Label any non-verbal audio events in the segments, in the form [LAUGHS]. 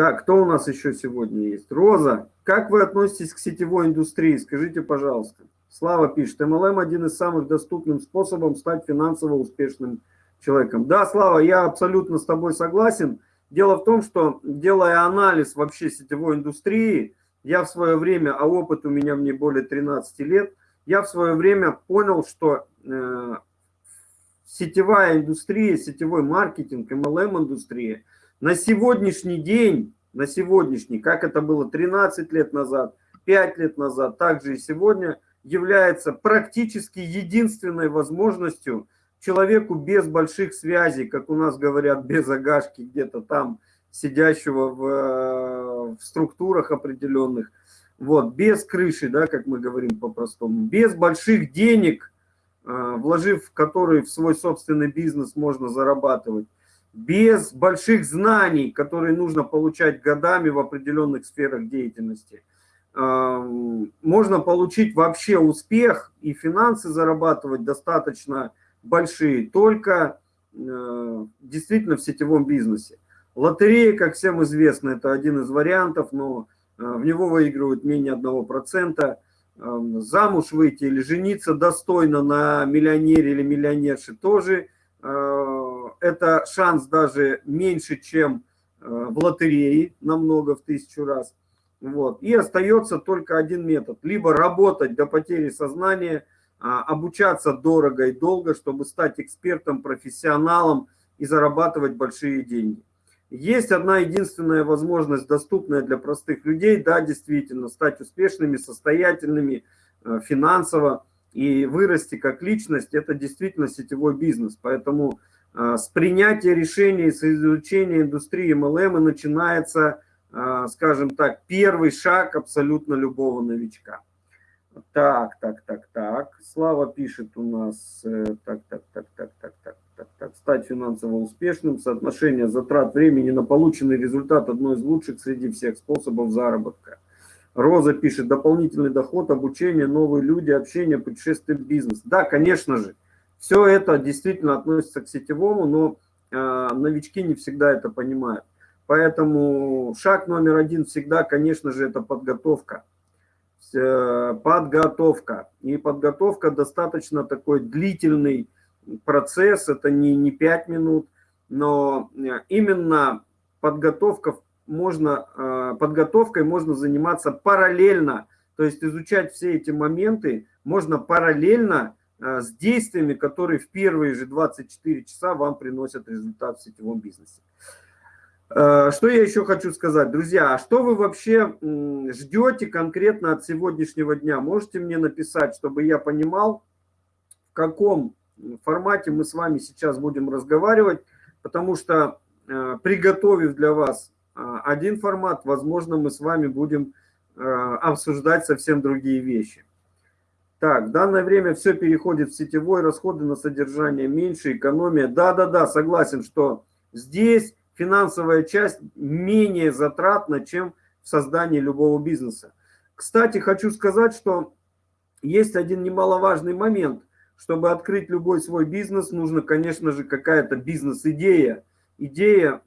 Так, кто у нас еще сегодня есть? Роза, как вы относитесь к сетевой индустрии? Скажите, пожалуйста. Слава пишет, MLM один из самых доступных способов стать финансово успешным человеком. Да, Слава, я абсолютно с тобой согласен. Дело в том, что делая анализ вообще сетевой индустрии, я в свое время, а опыт у меня мне более 13 лет, я в свое время понял, что э, сетевая индустрия, сетевой маркетинг, MLM-индустрия на сегодняшний день, на сегодняшний, как это было 13 лет назад, 5 лет назад, также и сегодня, является практически единственной возможностью человеку без больших связей, как у нас говорят, без агашки где-то там, сидящего в, э, в структурах определенных, вот, без крыши, да, как мы говорим по-простому, без больших денег, э, вложив которые в свой собственный бизнес можно зарабатывать, без больших знаний, которые нужно получать годами в определенных сферах деятельности, э, можно получить вообще успех и финансы зарабатывать достаточно большие только действительно в сетевом бизнесе. Лотерея, как всем известно, это один из вариантов, но э, в него выигрывают менее 1%. Эм, замуж выйти или жениться достойно на миллионере или миллионерше тоже. Это шанс даже меньше, чем э, в лотерее, намного, в тысячу раз. Вот. И остается только один метод. Либо работать до потери сознания, а, обучаться дорого и долго, чтобы стать экспертом, профессионалом и зарабатывать большие деньги. Есть одна единственная возможность, доступная для простых людей, да, действительно, стать успешными, состоятельными э, финансово и вырасти как личность, это действительно сетевой бизнес. Поэтому с принятия решений, с изучения индустрии MLM начинается, э, скажем так, первый шаг абсолютно любого новичка. Так, так, так, так. Слава пишет у нас, так, так, так, так, так, так так, так, стать финансово успешным, соотношение затрат времени на полученный результат одно из лучших среди всех способов заработка. Роза пишет, дополнительный доход, обучение, новые люди, общение, путешествие, бизнес. Да, конечно же, все это действительно относится к сетевому, но э, новички не всегда это понимают. Поэтому шаг номер один всегда, конечно же, это подготовка. Э, подготовка. И подготовка достаточно такой длительный процесс, это не, не 5 минут, но э, именно подготовка можно, э, подготовкой можно заниматься параллельно, то есть изучать все эти моменты можно параллельно с действиями, которые в первые же 24 часа вам приносят результат в сетевом бизнесе. Что я еще хочу сказать, друзья, а что вы вообще ждете конкретно от сегодняшнего дня? Можете мне написать, чтобы я понимал, в каком формате мы с вами сейчас будем разговаривать, потому что, э, приготовив для вас э, один формат, возможно, мы с вами будем э, обсуждать совсем другие вещи. Так, в данное время все переходит в сетевой, расходы на содержание меньше, экономия. Да-да-да, согласен, что здесь финансовая часть менее затратна, чем в создании любого бизнеса. Кстати, хочу сказать, что есть один немаловажный момент чтобы открыть любой свой бизнес, нужно, конечно же, какая-то бизнес-идея. Идея,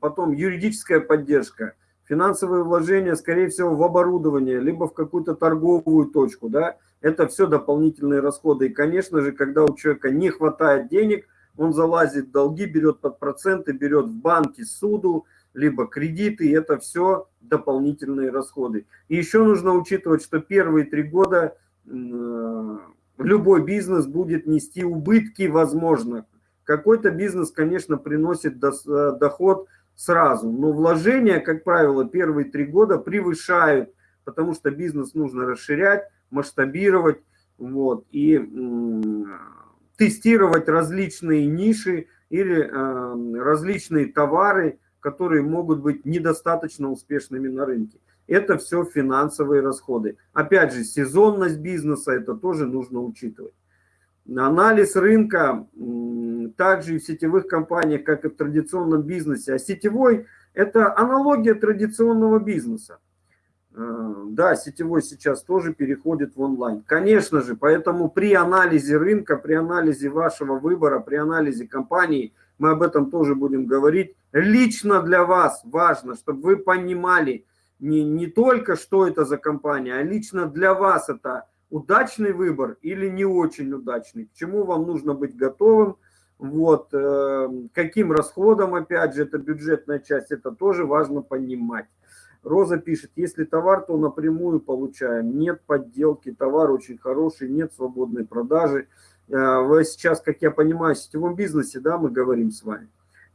потом юридическая поддержка, финансовые вложения, скорее всего, в оборудование, либо в какую-то торговую точку, да, это все дополнительные расходы. И, конечно же, когда у человека не хватает денег, он залазит в долги, берет под проценты, берет в банке суду, либо кредиты, и это все дополнительные расходы. И еще нужно учитывать, что первые три года любой бизнес будет нести убытки, возможно. Какой-то бизнес, конечно, приносит э, доход сразу, но вложения, как правило, первые три года превышают, потому что бизнес нужно расширять, масштабировать, вот, и тестировать различные ниши или э, различные товары, которые могут быть недостаточно успешными на рынке это все финансовые расходы. Опять же, сезонность бизнеса, это тоже нужно учитывать. Анализ рынка также и в сетевых компаниях, как и в традиционном бизнесе. А сетевой – это аналогия традиционного бизнеса. Э, да, сетевой сейчас тоже переходит в онлайн. Конечно же, поэтому при анализе рынка, при анализе вашего выбора, при анализе компании, мы об этом тоже будем говорить. Лично для вас важно, чтобы вы понимали не, не только, что это за компания, а лично для вас это удачный выбор или не очень удачный, к чему вам нужно быть готовым, вот, э, каким расходом, опять же, это бюджетная часть, это тоже важно понимать. Роза пишет, если товар, то напрямую получаем. Нет подделки, товар очень хороший, нет свободной продажи. Э, вы сейчас, как я понимаю, в сетевом бизнесе, да, мы говорим с вами.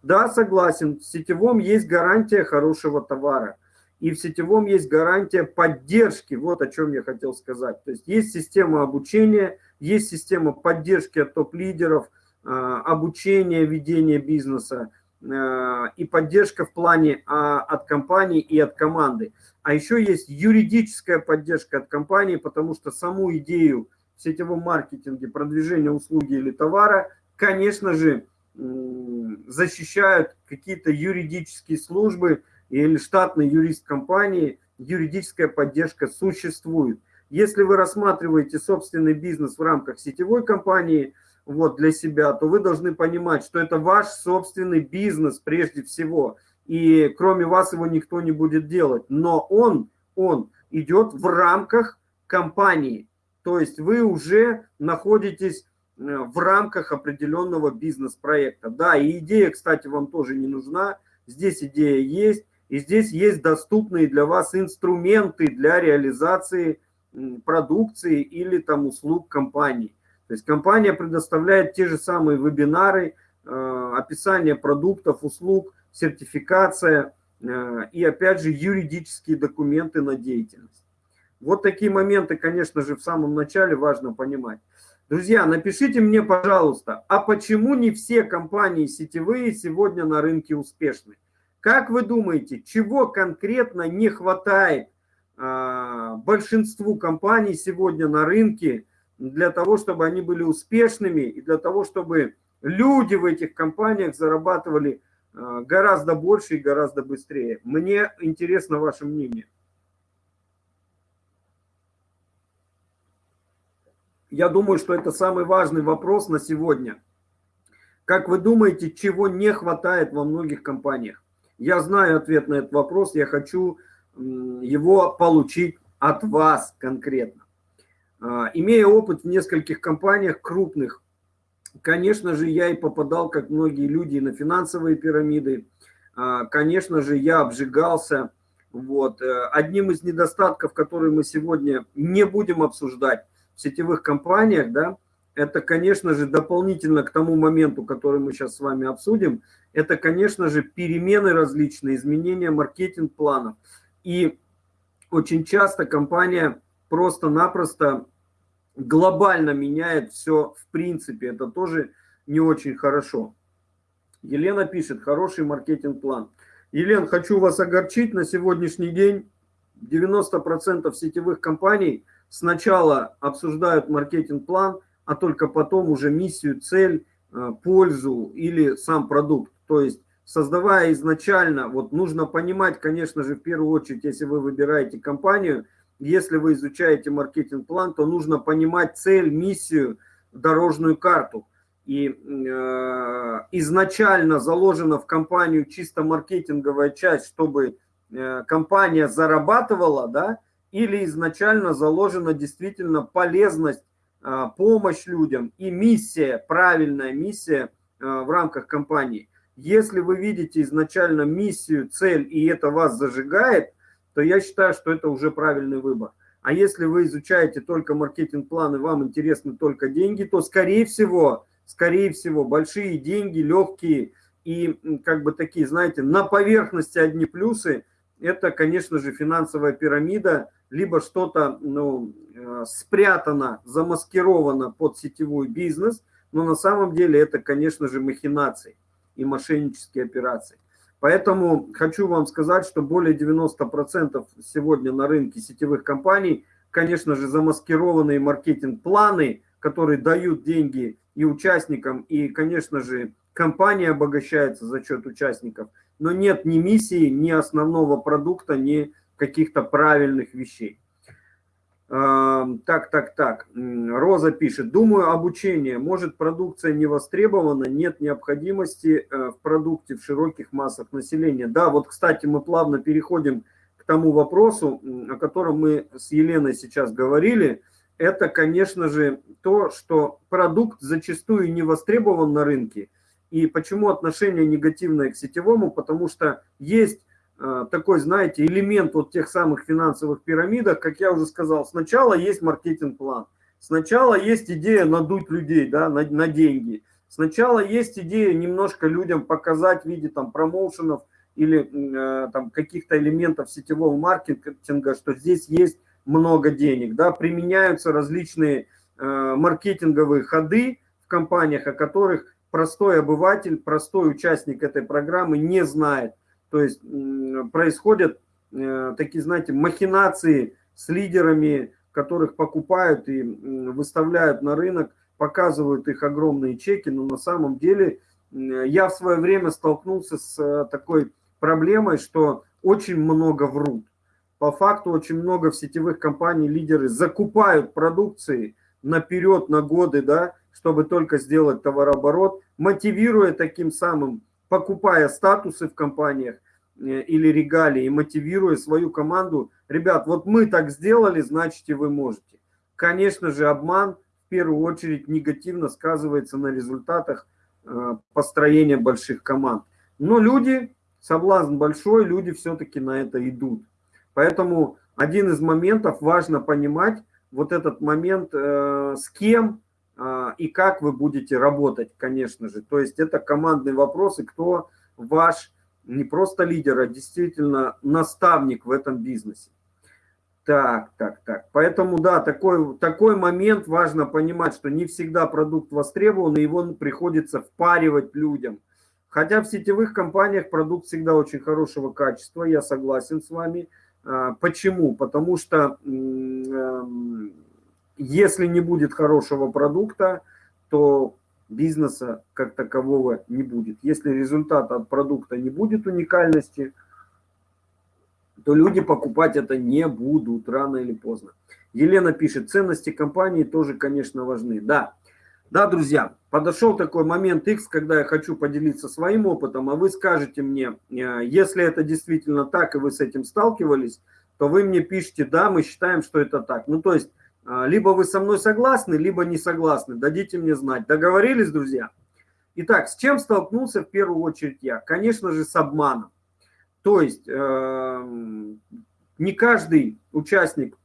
Да, согласен, в сетевом есть гарантия хорошего товара. И в сетевом есть гарантия поддержки, вот о чем я хотел сказать. То есть есть система обучения, есть система поддержки от топ-лидеров, э, обучения, ведения бизнеса, и поддержка в плане а, от компании и от команды. А еще есть юридическая поддержка от компании, потому что саму идею в сетевом маркетинге продвижения услуги или товара, конечно же, защищают какие-то юридические службы или штатный юрист компании, юридическая поддержка существует. Если вы рассматриваете собственный бизнес в рамках сетевой компании – вот, для себя, то вы должны понимать, что это ваш собственный бизнес прежде всего. И кроме вас его никто не будет делать. Но он, он идет в рамках компании. То есть вы уже находитесь э, в рамках определенного бизнес-проекта. Да, и идея, кстати, вам тоже не нужна. Здесь идея есть. И здесь есть доступные для вас инструменты для реализации продукции или там услуг компании. То есть компания предоставляет те же самые вебинары, э, описание продуктов, услуг, сертификация э, и, опять же, юридические документы на деятельность. Вот такие моменты, конечно же, в самом начале важно понимать. Друзья, напишите мне, пожалуйста, а почему не все компании сетевые сегодня на рынке успешны? Как вы думаете, чего конкретно не хватает а, большинству компаний сегодня на рынке, для того, чтобы они были успешными и для того, чтобы люди в этих компаниях зарабатывали э, гораздо больше и гораздо быстрее. Мне интересно ваше мнение. Я думаю, что это самый важный вопрос на сегодня. Как вы думаете, чего не хватает во многих компаниях? Я знаю ответ на этот вопрос, я хочу его получить от вас конкретно. А, имея опыт в нескольких компаниях крупных, конечно же, я и попадал, как многие люди, на финансовые пирамиды. А, конечно же, я обжигался. Вот. Э, одним из недостатков, которые мы сегодня не будем обсуждать в сетевых компаниях, да, это, конечно же, дополнительно к тому моменту, который мы сейчас с вами обсудим, это, конечно же, перемены различные, изменения маркетинг-планов. И очень часто компания просто-напросто глобально меняет все в принципе. Это тоже не очень хорошо. Елена пишет, хороший маркетинг-план. Елена, хочу вас огорчить, на сегодняшний день 90% сетевых компаний сначала обсуждают маркетинг-план, а только потом уже миссию, цель, э, пользу или сам продукт. То есть создавая изначально, вот нужно понимать, конечно же, в первую очередь, если вы выбираете компанию – если вы изучаете маркетинг-план, то нужно понимать цель, миссию, дорожную карту. И э, изначально заложена в компанию чисто маркетинговая часть, чтобы э, компания зарабатывала, да, или изначально заложена действительно полезность, э, помощь людям и миссия, правильная миссия э, в рамках компании. Если вы видите изначально миссию, цель, и это вас зажигает – то я считаю, что это уже правильный выбор. А если вы изучаете только маркетинг-план и вам интересны только деньги, то, скорее всего, скорее всего, большие деньги, легкие и как бы такие, знаете, на поверхности одни плюсы, это, конечно же, финансовая пирамида, либо что-то ну, э, спрятано, замаскировано под сетевой бизнес, но на самом деле это, конечно же, махинации и мошеннические операции. Поэтому хочу вам сказать, что более 90% сегодня на рынке сетевых компаний, конечно же, замаскированные маркетинг-планы, которые дают деньги и участникам, и, конечно же, компания обогащается за счет участников, но нет ни миссии, ни основного продукта, ни каких-то правильных вещей. Так, так, так. Роза пишет. Думаю, обучение. Может, продукция не востребована, нет необходимости э, в продукте в широких массах населения. Да, вот, кстати, мы плавно переходим к тому вопросу, о котором мы с Еленой сейчас говорили. Это, конечно же, то, что продукт зачастую не востребован на рынке. И почему отношение негативное к сетевому? Потому что есть такой, знаете, элемент вот тех самых финансовых пирамидах, как я уже сказал, сначала есть маркетинг-план, сначала есть идея надуть людей да, на, на деньги, сначала есть идея немножко людям показать в виде там промоушенов или э, там каких-то элементов сетевого маркетинга, что здесь есть много денег, да, применяются различные э, маркетинговые ходы в компаниях, о которых простой обыватель, простой участник этой программы не знает. То есть происходят э, такие, знаете, махинации с лидерами, которых покупают и выставляют на рынок, показывают их огромные чеки, но на самом деле я в свое время столкнулся с э, такой проблемой, что очень много врут. По факту очень много в сетевых компаний лидеры закупают продукции наперед, на годы, да, чтобы только сделать товарооборот, мотивируя таким самым покупая статусы в компаниях э, или регалии, и мотивируя свою команду, ребят, вот мы так сделали, значит и вы можете. Конечно же, обман в первую очередь негативно сказывается на результатах э, построения больших команд. Но люди, соблазн большой, люди все-таки на это идут. Поэтому один из моментов, важно понимать вот этот момент, э, с кем и как вы будете работать, конечно же. То есть это командный вопрос, и кто ваш не просто лидер, а действительно наставник в этом бизнесе. Так, так, так. Поэтому, да, такой, такой момент важно понимать, что не всегда продукт востребован, и его приходится впаривать людям. Хотя в сетевых компаниях продукт всегда очень хорошего качества, я согласен с вами. А, почему? Потому что эм, если не будет хорошего продукта, то бизнеса как такового не будет. Если результат от продукта не будет уникальности, то люди покупать это не будут рано или поздно. Елена пишет, ценности компании тоже, конечно, важны. Да, да, друзья, подошел такой момент X, когда я хочу поделиться своим опытом, а вы скажете мне, э, если это действительно так, и вы с этим сталкивались, то вы мне пишите, да, мы считаем, что это так. Ну, то есть либо вы со мной согласны, либо не согласны. Дадите мне знать. Договорились, друзья? Итак, с чем столкнулся в первую очередь я? Конечно же, с обманом. То есть э, не каждый участник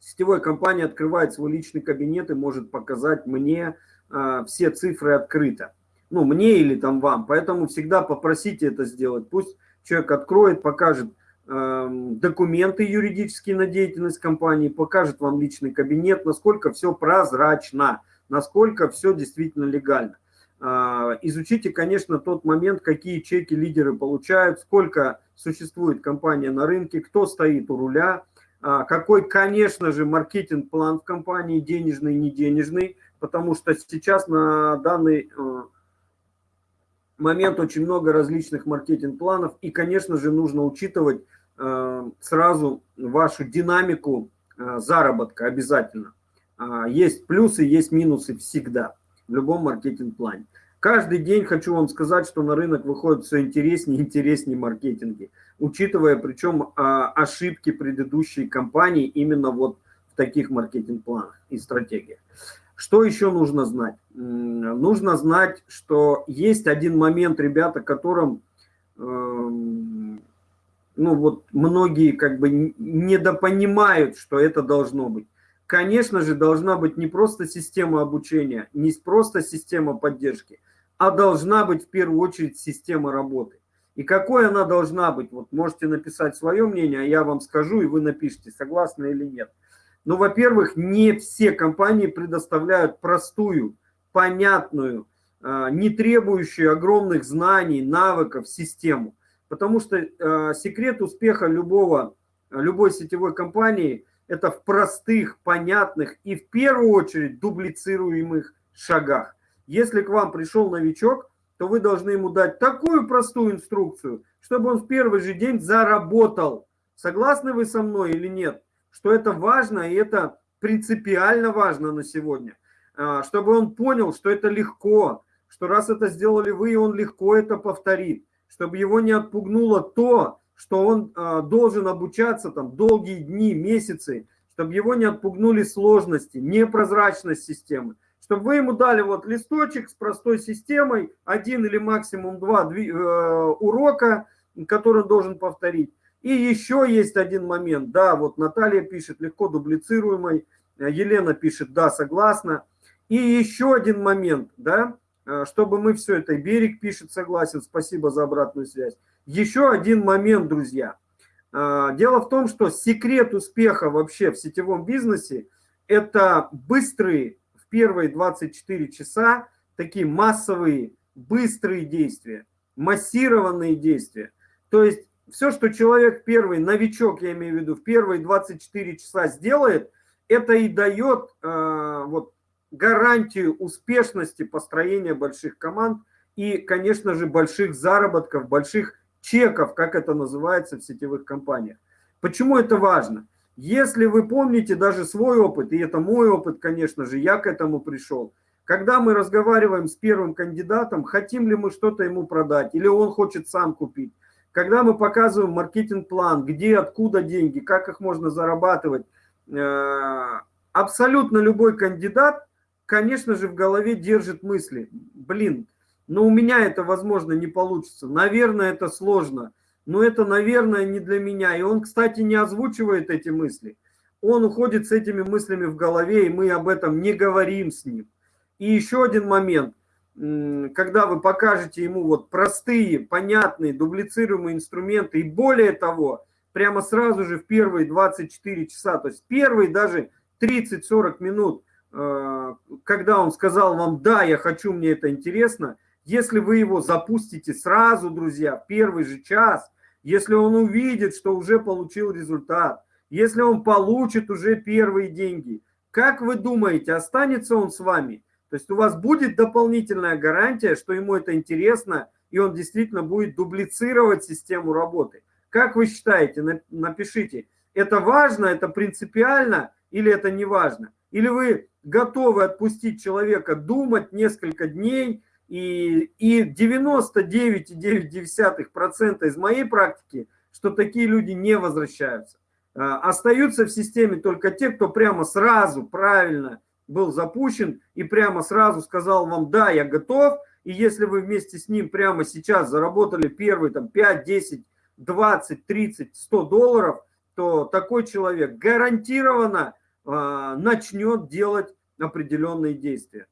сетевой компании открывает свой личный кабинет и может показать мне э, все цифры открыто. Ну, мне или там вам. Поэтому всегда попросите это сделать. Пусть человек откроет, покажет документы юридические на деятельность компании, покажет вам личный кабинет, насколько все прозрачно, насколько все действительно легально. А, изучите, конечно, тот момент, какие чеки лидеры получают, сколько существует компания на рынке, кто стоит у руля, а, какой, конечно же, маркетинг-план в компании, денежный, не денежный, потому что сейчас на данный э, момент очень много различных маркетинг-планов, и, конечно же, нужно учитывать э, сразу вашу динамику э, заработка обязательно. Э, есть плюсы, есть минусы всегда в любом маркетинг-плане. Каждый день хочу вам сказать, что на рынок выходит все интереснее и интереснее маркетинги, учитывая причем э, ошибки предыдущей компании именно вот в таких маркетинг-планах и стратегиях. Что еще нужно знать? Нужно знать, что есть один момент, ребята, которым, эм, ну вот многие как бы недопонимают, что это должно быть. Конечно же, должна быть не просто система обучения, не просто система поддержки, а должна быть в первую очередь система работы. И какой она должна быть? Вот можете написать свое мнение, а я вам скажу, и вы напишите, согласны или нет. Ну, во-первых, не все компании предоставляют простую, понятную, а, не требующую огромных знаний, навыков систему. Потому что а, секрет успеха любого, любой сетевой компании – это в простых, понятных и в первую очередь дублицируемых шагах. Если к вам пришел новичок, то вы должны ему дать такую простую инструкцию, чтобы он в первый же день заработал. Согласны вы со мной или нет? что это важно, и это принципиально важно на сегодня. А, чтобы он понял, что это легко, что раз это сделали вы, он легко это повторит. Чтобы его не отпугнуло то, что он а, должен обучаться там долгие дни, месяцы, чтобы его не отпугнули сложности, непрозрачность системы. Чтобы вы ему дали вот листочек с простой системой, один или максимум два э, урока, который он должен повторить. И еще есть один момент, да, вот Наталья пишет, легко дублицируемый, Елена пишет, да, согласна. И еще один момент, да, э, чтобы мы все это, Берег пишет, согласен, спасибо за обратную связь. Еще один момент, друзья. Э, дело в том, что секрет успеха вообще в сетевом бизнесе – это быстрые в первые 24 часа, такие массовые, быстрые действия, массированные действия. То есть все, что человек первый, новичок, я имею в виду, в первые 24 часа сделает, это и дает э, вот, гарантию успешности построения больших команд и, конечно же, больших заработков, больших чеков, как это называется в сетевых компаниях. Почему это важно? Если вы помните даже свой опыт, и это мой опыт, конечно же, я к этому пришел, когда мы разговариваем с первым кандидатом, хотим ли мы что-то ему продать, или он хочет сам купить, когда мы показываем маркетинг-план, где, откуда деньги, как их можно зарабатывать, э, абсолютно любой кандидат конечно же, в голове держит мысли, блин, но у меня это, возможно, не получится, наверное, это сложно, но это, наверное, не для меня. И он, кстати, не озвучивает эти мысли. Он уходит с этими мыслями в голове, и мы об этом не говорим с ним. И еще один момент. Когда вы покажете ему вот простые, понятные, дублицируемые инструменты, и более того, прямо сразу же в первые 24 часа, то есть первые даже 30-40 минут – когда он сказал вам, да, я хочу, мне это интересно, если вы его запустите сразу, друзья, первый же час, если он увидит, что уже получил результат, если он получит уже первые деньги, как вы думаете, останется он с вами? То есть у вас будет дополнительная гарантия, что ему это интересно, и он действительно будет дублицировать систему работы. Как вы считаете, напишите, это важно, это принципиально или это не важно? Или вы готовы отпустить человека думать несколько дней, и, и 99,9% из моей практики, что такие люди не возвращаются. А, остаются в системе только те, кто прямо сразу правильно был запущен и прямо сразу сказал вам, да, я готов, и если вы вместе с ним прямо сейчас заработали первые там 5, 10, 20, 30, 100 долларов, то такой человек гарантированно начнет делать определенные действия.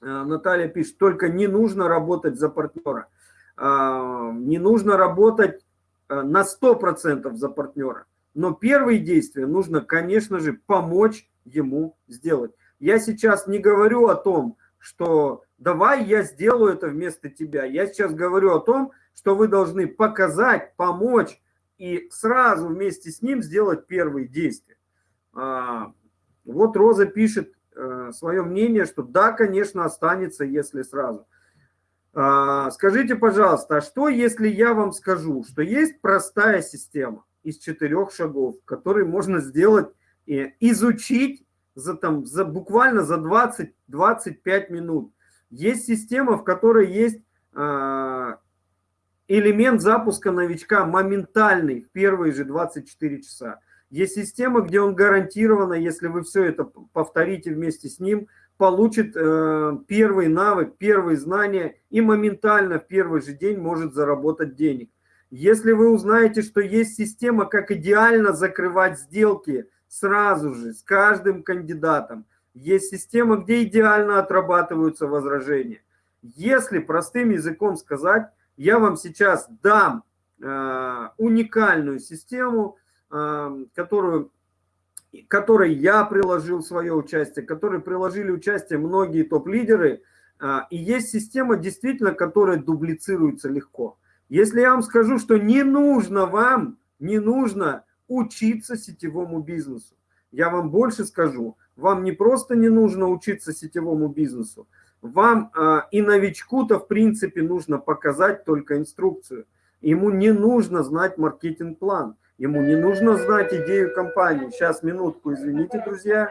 А, Наталья пишет, только не нужно работать за партнера. А, не нужно работать на 100% за партнера. Но первые действия нужно, конечно же, помочь ему сделать. Я сейчас не говорю о том, что давай я сделаю это вместо тебя. Я сейчас говорю о том, что вы должны показать, помочь и сразу вместе с ним сделать первые действия. А, вот Роза пишет э, свое мнение, что да, конечно, останется, если сразу. А, скажите, пожалуйста, а что, если я вам скажу, что есть простая система из четырех шагов, которые можно сделать, изучить за, там, за, буквально за 20-25 минут. Есть система, в которой есть э, элемент запуска новичка моментальный в первые же 24 часа. Есть система, где он гарантированно, если вы все это повторите вместе с ним, получит э, первый навык, первые знания и моментально в первый же день может заработать денег. Если вы узнаете, что есть система, как идеально закрывать сделки сразу же с каждым кандидатом, есть система, где идеально отрабатываются возражения. Если простым языком сказать, я вам сейчас дам э, уникальную систему, которую, которой я приложил свое участие, которой приложили участие многие топ-лидеры. А, и есть система, действительно, которая дублицируется легко. Если я вам скажу, что не нужно вам, не нужно учиться сетевому бизнесу, я вам больше скажу, вам не просто не нужно учиться сетевому бизнесу, вам а, и новичку-то, в принципе, нужно показать только инструкцию. Ему не нужно знать маркетинг-план. Ему не нужно знать идею компании. Сейчас, минутку, извините, друзья.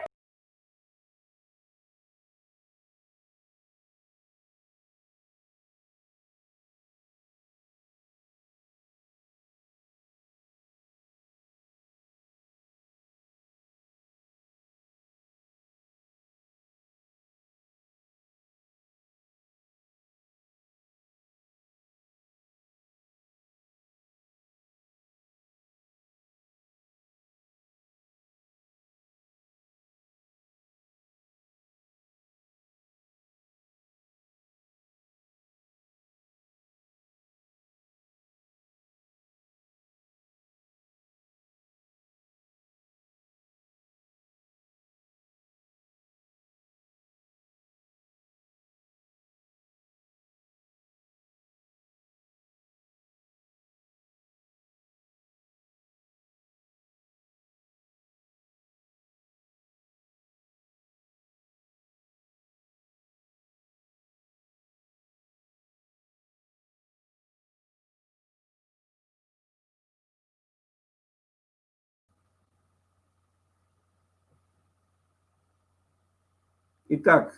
Итак,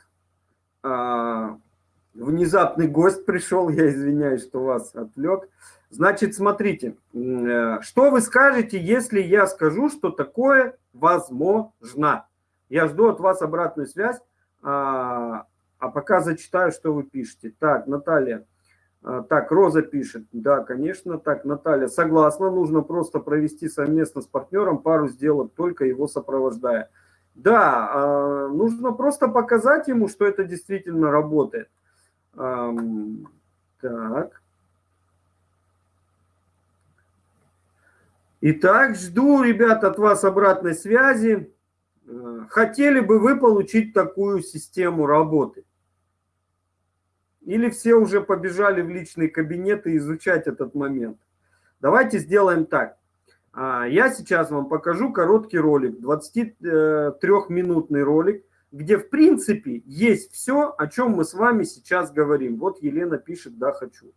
а, внезапный гость пришел, [LAUGHS] я извиняюсь, что вас отвлек. Значит, смотрите, э, что вы скажете, если я скажу, что такое возможно? Я жду от вас обратную связь, а, а пока зачитаю, что вы пишете. Так, Наталья. А, так, Роза пишет. Да, конечно. Так, Наталья, согласна, нужно просто провести совместно с партнером пару сделок, только его сопровождая. Да, а, нужно просто показать ему, что это действительно работает. Так. Итак, жду, ребят, от вас обратной связи. Э, хотели бы вы получить такую систему работы? Или все уже побежали в личный кабинет и изучать этот момент? Давайте сделаем так. А, я сейчас вам покажу короткий ролик, 23-минутный ролик, где в принципе есть все, о чем мы с вами сейчас говорим. Вот Елена пишет «Да, хочу».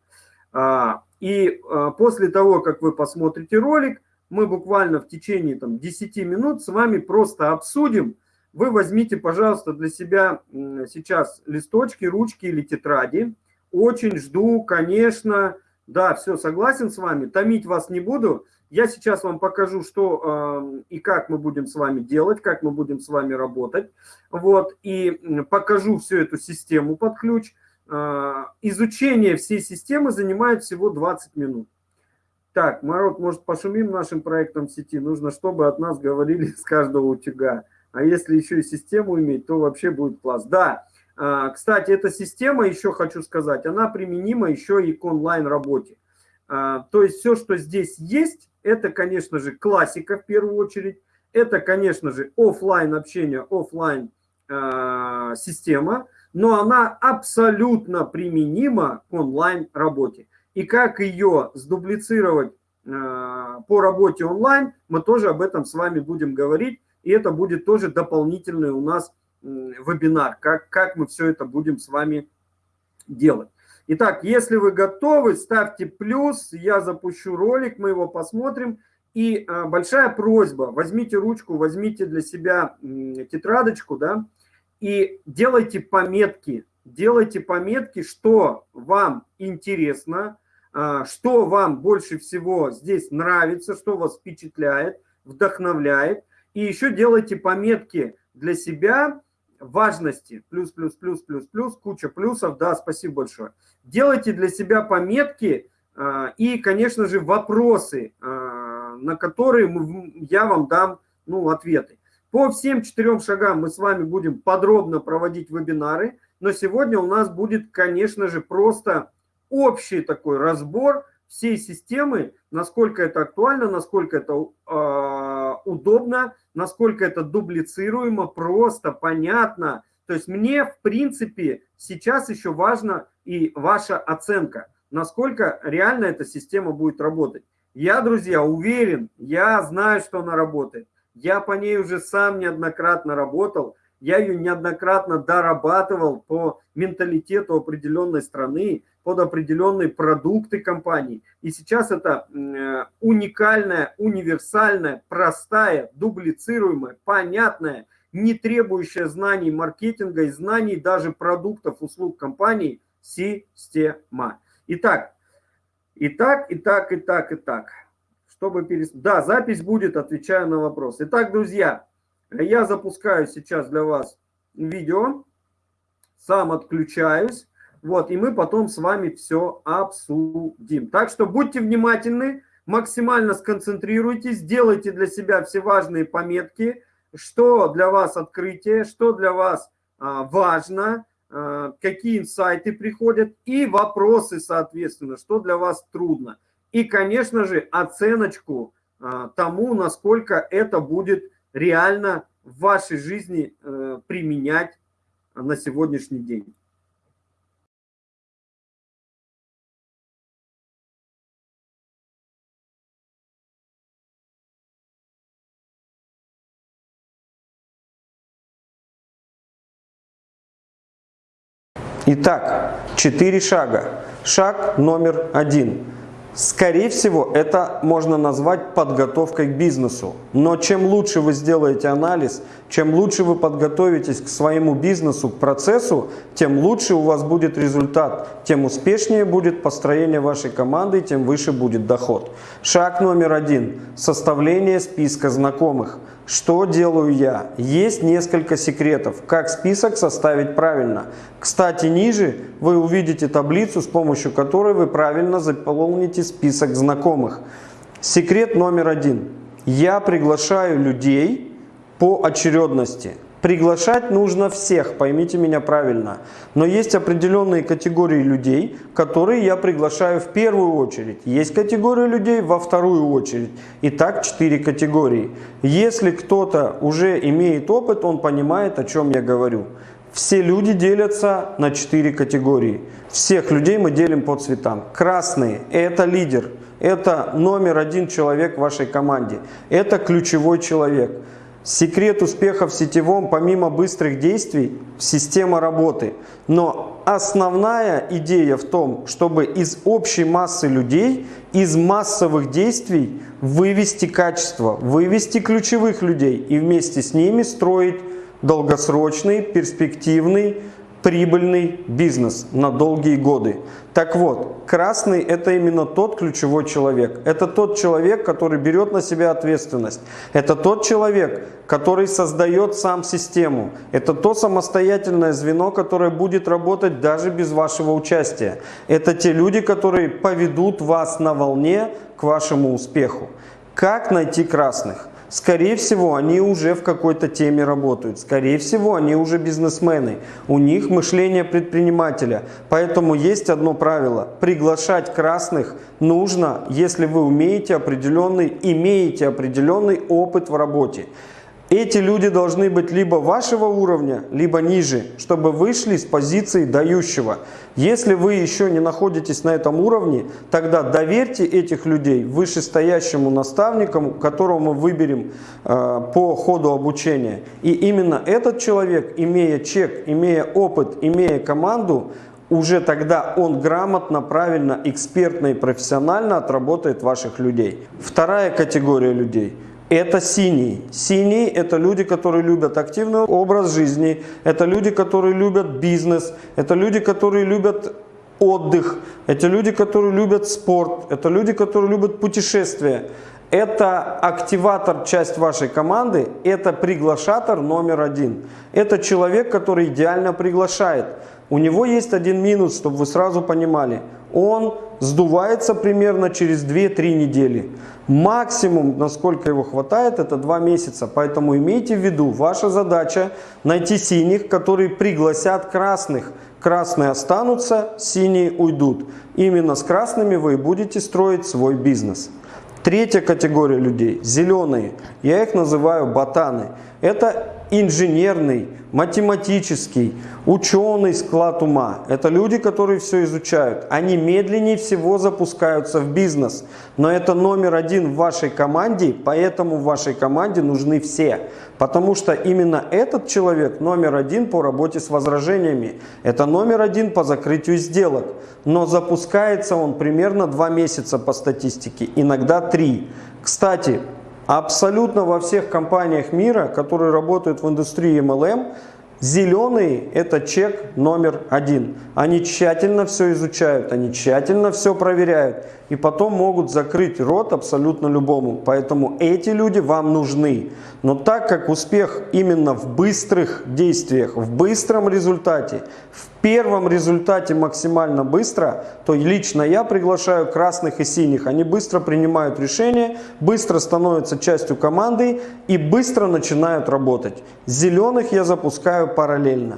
А, и а, после того, как вы посмотрите ролик, мы буквально в течение там, 10 минут с вами просто обсудим. Вы возьмите, пожалуйста, для себя сейчас листочки, ручки или тетради. Очень жду, конечно. Да, все, согласен с вами. Томить вас не буду. Я сейчас вам покажу, что э, и как мы будем с вами делать, как мы будем с вами работать. Вот, и покажу всю эту систему под ключ. Э, изучение всей системы занимает всего 20 минут. Так, Марот, может, пошумим нашим проектом в сети? Нужно, чтобы от нас говорили [LAUGHS] с каждого утюга. А если еще и систему иметь, то вообще будет класс. Да, кстати, эта система, еще хочу сказать, она применима еще и к онлайн-работе. Э, то есть все, что здесь есть, это, конечно же, классика в первую очередь. Это, конечно же, офлайн общение, офлайн э, система, но она абсолютно применима к онлайн работе. И как ее сдублицировать по работе онлайн, мы тоже об этом с вами будем говорить. И это будет тоже дополнительный у нас вебинар, как, как мы все это будем с вами делать. Итак, если вы готовы, ставьте плюс, я запущу ролик, мы его посмотрим. И а, большая просьба, возьмите ручку, возьмите для себя тетрадочку, да, и делайте пометки, делайте пометки, что вам интересно, а, что вам больше всего здесь нравится, что вас впечатляет, вдохновляет. И еще делайте пометки для себя, важности, плюс, плюс, плюс, плюс, плюс, куча плюсов, да, спасибо большое. Делайте для себя пометки э, и, конечно же, вопросы, э, на которые мы, я вам дам ну, ответы. По всем четырем шагам мы с вами будем подробно проводить вебинары, но сегодня у нас будет, конечно же, просто общий такой разбор всей системы, насколько это актуально, насколько это э, удобно, насколько это дублицируемо, просто, понятно. То есть мне, в принципе, сейчас еще важно и ваша оценка, насколько реально эта система будет работать. Я, друзья, уверен, я знаю, что она работает. Я по ней уже сам неоднократно работал, я ее неоднократно дорабатывал по менталитету определенной страны, под определенные продукты компании. И сейчас это э, уникальная, универсальная, простая, дублицируемая, понятная, не требующая знаний маркетинга и знаний даже продуктов, услуг компании система. Итак, итак, итак, итак, итак. Чтобы перес... Да, запись будет, отвечаю на вопрос. Итак, друзья, я запускаю сейчас для вас видео, сам отключаюсь. Вот, и мы потом с вами все обсудим. Так что будьте внимательны, максимально сконцентрируйтесь, сделайте для себя все важные пометки, что для вас открытие, что для вас а, важно, а, какие инсайты приходят и вопросы, соответственно, что для вас трудно. И, конечно же, оценочку а, тому, насколько это будет реально в вашей жизни а, применять на сегодняшний день. Итак, четыре шага. Шаг номер один. Скорее всего, это можно назвать подготовкой к бизнесу. Но чем лучше вы сделаете анализ, чем лучше вы подготовитесь к своему бизнесу, к процессу, тем лучше у вас будет результат, тем успешнее будет построение вашей команды, тем выше будет доход. Шаг номер один. Составление списка знакомых. Что делаю я? Есть несколько секретов, как список составить правильно. Кстати, ниже вы увидите таблицу, с помощью которой вы правильно заполните список знакомых. Секрет номер один. Я приглашаю людей по очередности. Приглашать нужно всех, поймите меня правильно. Но есть определенные категории людей, которые я приглашаю в первую очередь. Есть категория людей во вторую очередь. Итак, четыре категории. Если кто-то уже имеет опыт, он понимает, о чем я говорю. Все люди делятся на четыре категории. Всех людей мы делим по цветам. Красные – это лидер, это номер один человек в вашей команде, это ключевой человек. Секрет успеха в сетевом, помимо быстрых действий, система работы. Но основная идея в том, чтобы из общей массы людей, из массовых действий вывести качество, вывести ключевых людей и вместе с ними строить долгосрочный, перспективный, прибыльный бизнес на долгие годы. Так вот, красный – это именно тот ключевой человек. Это тот человек, который берет на себя ответственность. Это тот человек, который создает сам систему. Это то самостоятельное звено, которое будет работать даже без вашего участия. Это те люди, которые поведут вас на волне к вашему успеху. Как найти красных? Скорее всего, они уже в какой-то теме работают. Скорее всего, они уже бизнесмены. У них мышление предпринимателя. Поэтому есть одно правило. Приглашать красных нужно, если вы умеете определенный, имеете определенный опыт в работе. Эти люди должны быть либо вашего уровня, либо ниже, чтобы вышли с позиции дающего. Если вы еще не находитесь на этом уровне, тогда доверьте этих людей вышестоящему наставнику, которого мы выберем э, по ходу обучения. И именно этот человек, имея чек, имея опыт, имея команду, уже тогда он грамотно, правильно, экспертно и профессионально отработает ваших людей. Вторая категория людей – это синий. Синий – это люди, которые любят активный образ жизни, это люди, которые любят бизнес, это люди, которые любят отдых, это люди, которые любят спорт, это люди, которые любят путешествия. Это активатор, часть вашей команды, это приглашатор номер один. Это человек, который идеально приглашает. У него есть один минус, чтобы вы сразу понимали. Он сдувается примерно через 2-3 недели. Максимум, насколько его хватает, это 2 месяца. Поэтому имейте в виду, ваша задача найти синих, которые пригласят красных. Красные останутся, синие уйдут. Именно с красными вы будете строить свой бизнес. Третья категория людей – зеленые. Я их называю ботаны. Это инженерный, математический, ученый склад ума. Это люди, которые все изучают. Они медленнее всего запускаются в бизнес. Но это номер один в вашей команде, поэтому в вашей команде нужны все. Потому что именно этот человек номер один по работе с возражениями. Это номер один по закрытию сделок. Но запускается он примерно два месяца по статистике, иногда три. Кстати, Абсолютно во всех компаниях мира, которые работают в индустрии MLM, Зеленый – это чек номер один. Они тщательно все изучают, они тщательно все проверяют. И потом могут закрыть рот абсолютно любому. Поэтому эти люди вам нужны. Но так как успех именно в быстрых действиях, в быстром результате, в первом результате максимально быстро, то лично я приглашаю красных и синих. Они быстро принимают решения, быстро становятся частью команды и быстро начинают работать. Зеленых я запускаю параллельно.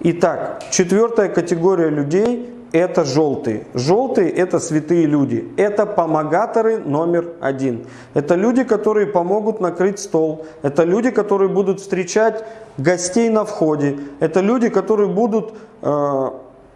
Итак, четвертая категория людей это желтые. Желтые – это святые люди. Это помогаторы номер один. Это люди, которые помогут накрыть стол. Это люди, которые будут встречать гостей на входе. Это люди, которые будут э,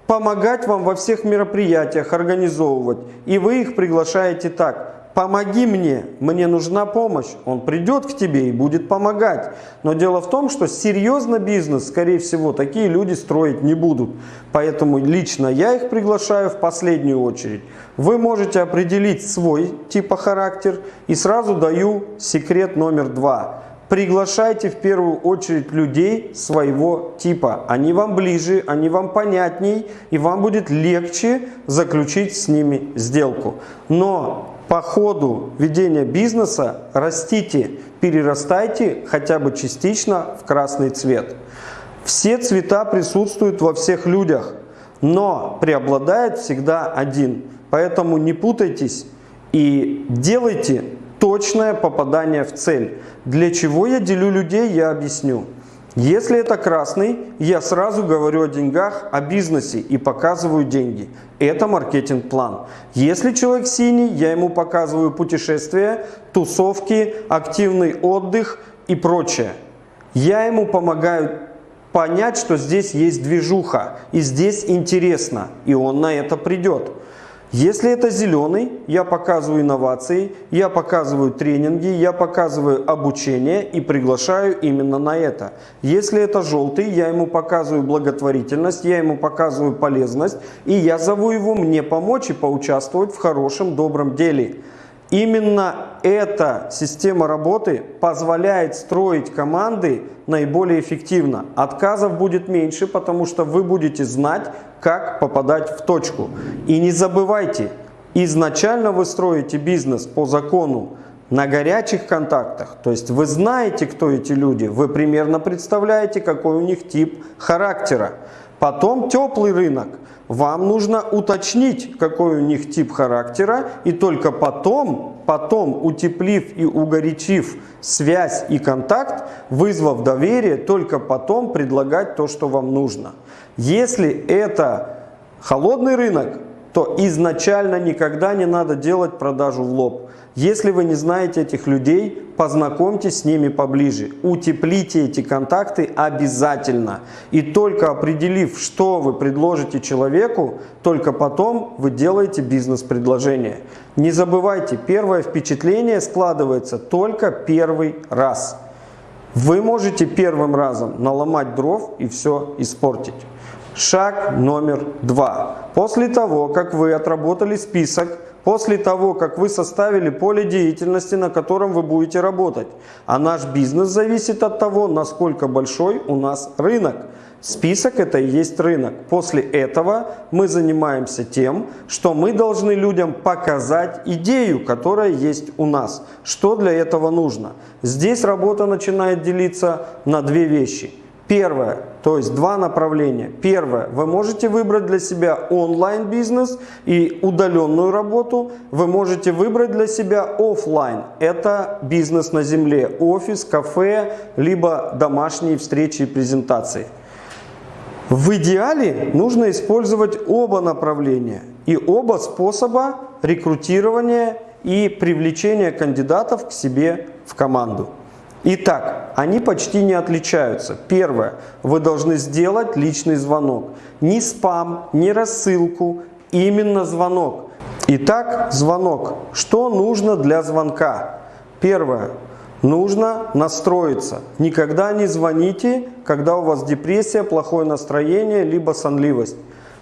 помогать вам во всех мероприятиях, организовывать. И вы их приглашаете так помоги мне, мне нужна помощь. Он придет к тебе и будет помогать. Но дело в том, что серьезно бизнес, скорее всего, такие люди строить не будут. Поэтому лично я их приглашаю в последнюю очередь. Вы можете определить свой типа характер и сразу даю секрет номер два. Приглашайте в первую очередь людей своего типа. Они вам ближе, они вам понятней, и вам будет легче заключить с ними сделку. Но по ходу ведения бизнеса растите, перерастайте хотя бы частично в красный цвет. Все цвета присутствуют во всех людях, но преобладает всегда один. Поэтому не путайтесь и делайте точное попадание в цель. Для чего я делю людей, я объясню. Если это красный, я сразу говорю о деньгах, о бизнесе и показываю деньги. Это маркетинг-план. Если человек синий, я ему показываю путешествия, тусовки, активный отдых и прочее. Я ему помогаю понять, что здесь есть движуха и здесь интересно, и он на это придет. Если это зеленый, я показываю инновации, я показываю тренинги, я показываю обучение и приглашаю именно на это. Если это желтый, я ему показываю благотворительность, я ему показываю полезность, и я зову его мне помочь и поучаствовать в хорошем, добром деле. Именно эта система работы позволяет строить команды наиболее эффективно. Отказов будет меньше, потому что вы будете знать, как попадать в точку. И не забывайте, изначально вы строите бизнес по закону на горячих контактах, то есть вы знаете, кто эти люди, вы примерно представляете, какой у них тип характера. Потом теплый рынок – вам нужно уточнить, какой у них тип характера, и только потом, потом утеплив и угорячив связь и контакт, вызвав доверие, только потом предлагать то, что вам нужно. Если это холодный рынок, то изначально никогда не надо делать продажу в лоб. Если вы не знаете этих людей, познакомьтесь с ними поближе, утеплите эти контакты обязательно. И только определив, что вы предложите человеку, только потом вы делаете бизнес-предложение. Не забывайте, первое впечатление складывается только первый раз. Вы можете первым разом наломать дров и все испортить. Шаг номер два. После того, как вы отработали список после того, как вы составили поле деятельности, на котором вы будете работать. А наш бизнес зависит от того, насколько большой у нас рынок. Список это и есть рынок. После этого мы занимаемся тем, что мы должны людям показать идею, которая есть у нас. Что для этого нужно? Здесь работа начинает делиться на две вещи – Первое, то есть два направления. Первое, вы можете выбрать для себя онлайн-бизнес и удаленную работу. Вы можете выбрать для себя офлайн. Это бизнес на земле, офис, кафе, либо домашние встречи и презентации. В идеале нужно использовать оба направления и оба способа рекрутирования и привлечения кандидатов к себе в команду. Итак, они почти не отличаются. Первое. Вы должны сделать личный звонок. Ни спам, ни рассылку, именно звонок. Итак, звонок. Что нужно для звонка? Первое. Нужно настроиться. Никогда не звоните, когда у вас депрессия, плохое настроение, либо сонливость.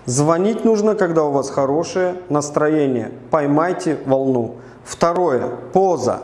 Звонить нужно, когда у вас хорошее настроение. Поймайте волну. Второе. Поза.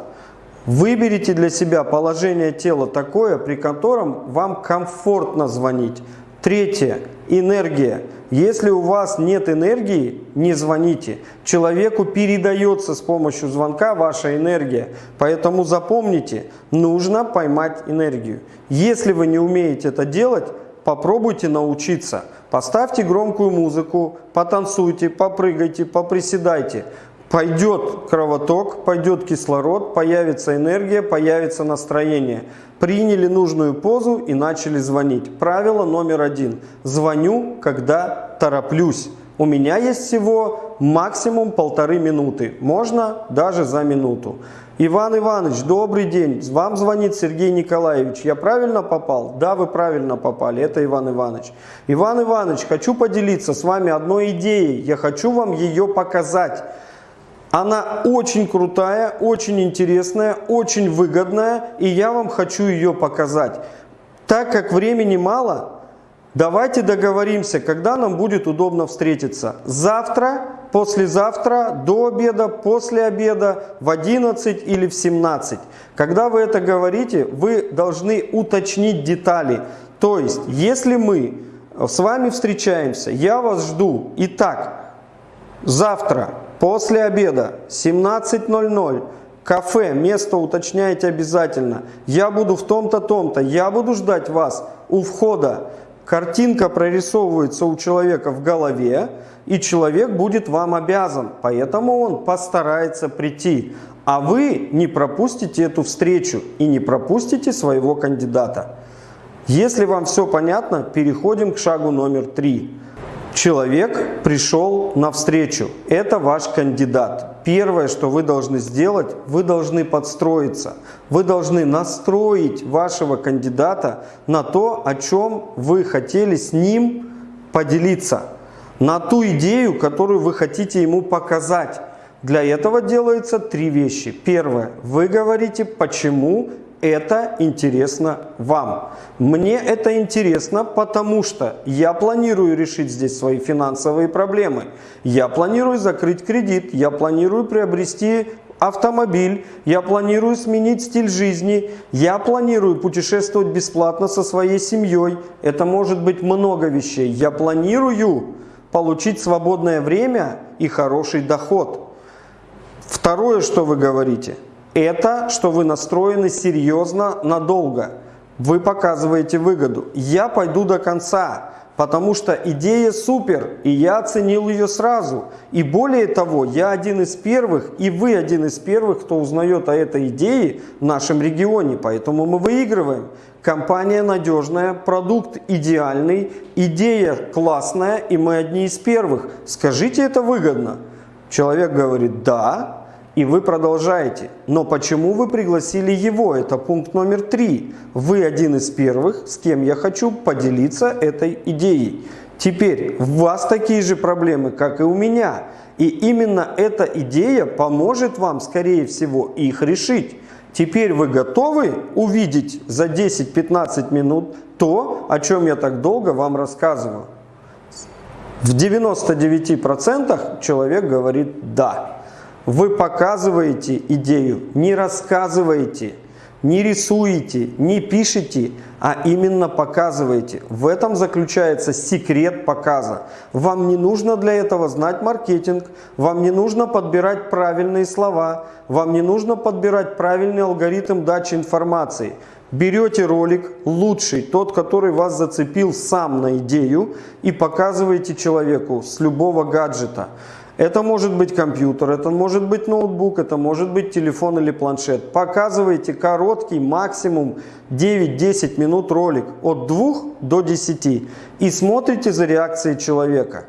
Выберите для себя положение тела такое, при котором вам комфортно звонить. Третье. Энергия. Если у вас нет энергии, не звоните. Человеку передается с помощью звонка ваша энергия. Поэтому запомните, нужно поймать энергию. Если вы не умеете это делать, попробуйте научиться. Поставьте громкую музыку, потанцуйте, попрыгайте, поприседайте. Пойдет кровоток, пойдет кислород, появится энергия, появится настроение. Приняли нужную позу и начали звонить. Правило номер один. Звоню, когда тороплюсь. У меня есть всего максимум полторы минуты. Можно даже за минуту. Иван Иванович, добрый день. Вам звонит Сергей Николаевич. Я правильно попал? Да, вы правильно попали. Это Иван Иванович. Иван Иванович, хочу поделиться с вами одной идеей. Я хочу вам ее показать. Она очень крутая, очень интересная, очень выгодная, и я вам хочу ее показать. Так как времени мало, давайте договоримся, когда нам будет удобно встретиться. Завтра, послезавтра, до обеда, после обеда, в 11 или в 17. Когда вы это говорите, вы должны уточнить детали. То есть, если мы с вами встречаемся, я вас жду. Итак, завтра После обеда 17.00 кафе, место уточняйте обязательно. Я буду в том-то, том-то, я буду ждать вас у входа. Картинка прорисовывается у человека в голове, и человек будет вам обязан, поэтому он постарается прийти. А вы не пропустите эту встречу и не пропустите своего кандидата. Если вам все понятно, переходим к шагу номер три. Человек пришел навстречу. Это ваш кандидат. Первое, что вы должны сделать, вы должны подстроиться. Вы должны настроить вашего кандидата на то, о чем вы хотели с ним поделиться. На ту идею, которую вы хотите ему показать. Для этого делается три вещи. Первое. Вы говорите, почему это интересно вам. Мне это интересно, потому что я планирую решить здесь свои финансовые проблемы. Я планирую закрыть кредит, я планирую приобрести автомобиль, я планирую сменить стиль жизни, я планирую путешествовать бесплатно со своей семьей. Это может быть много вещей. Я планирую получить свободное время и хороший доход. Второе, что вы говорите – это, что вы настроены серьезно надолго. Вы показываете выгоду. Я пойду до конца, потому что идея супер, и я оценил ее сразу. И более того, я один из первых, и вы один из первых, кто узнает о этой идее в нашем регионе. Поэтому мы выигрываем. Компания надежная, продукт идеальный, идея классная, и мы одни из первых. Скажите, это выгодно? Человек говорит, да, и вы продолжаете. Но почему вы пригласили его? Это пункт номер три. Вы один из первых, с кем я хочу поделиться этой идеей. Теперь, у вас такие же проблемы, как и у меня. И именно эта идея поможет вам, скорее всего, их решить. Теперь вы готовы увидеть за 10-15 минут то, о чем я так долго вам рассказываю? В 99% человек говорит «да». Вы показываете идею, не рассказываете, не рисуете, не пишете, а именно показываете. В этом заключается секрет показа. Вам не нужно для этого знать маркетинг, вам не нужно подбирать правильные слова, вам не нужно подбирать правильный алгоритм дачи информации. Берете ролик лучший, тот, который вас зацепил сам на идею, и показываете человеку с любого гаджета. Это может быть компьютер, это может быть ноутбук, это может быть телефон или планшет. Показывайте короткий, максимум 9-10 минут ролик от 2 до 10 и смотрите за реакцией человека.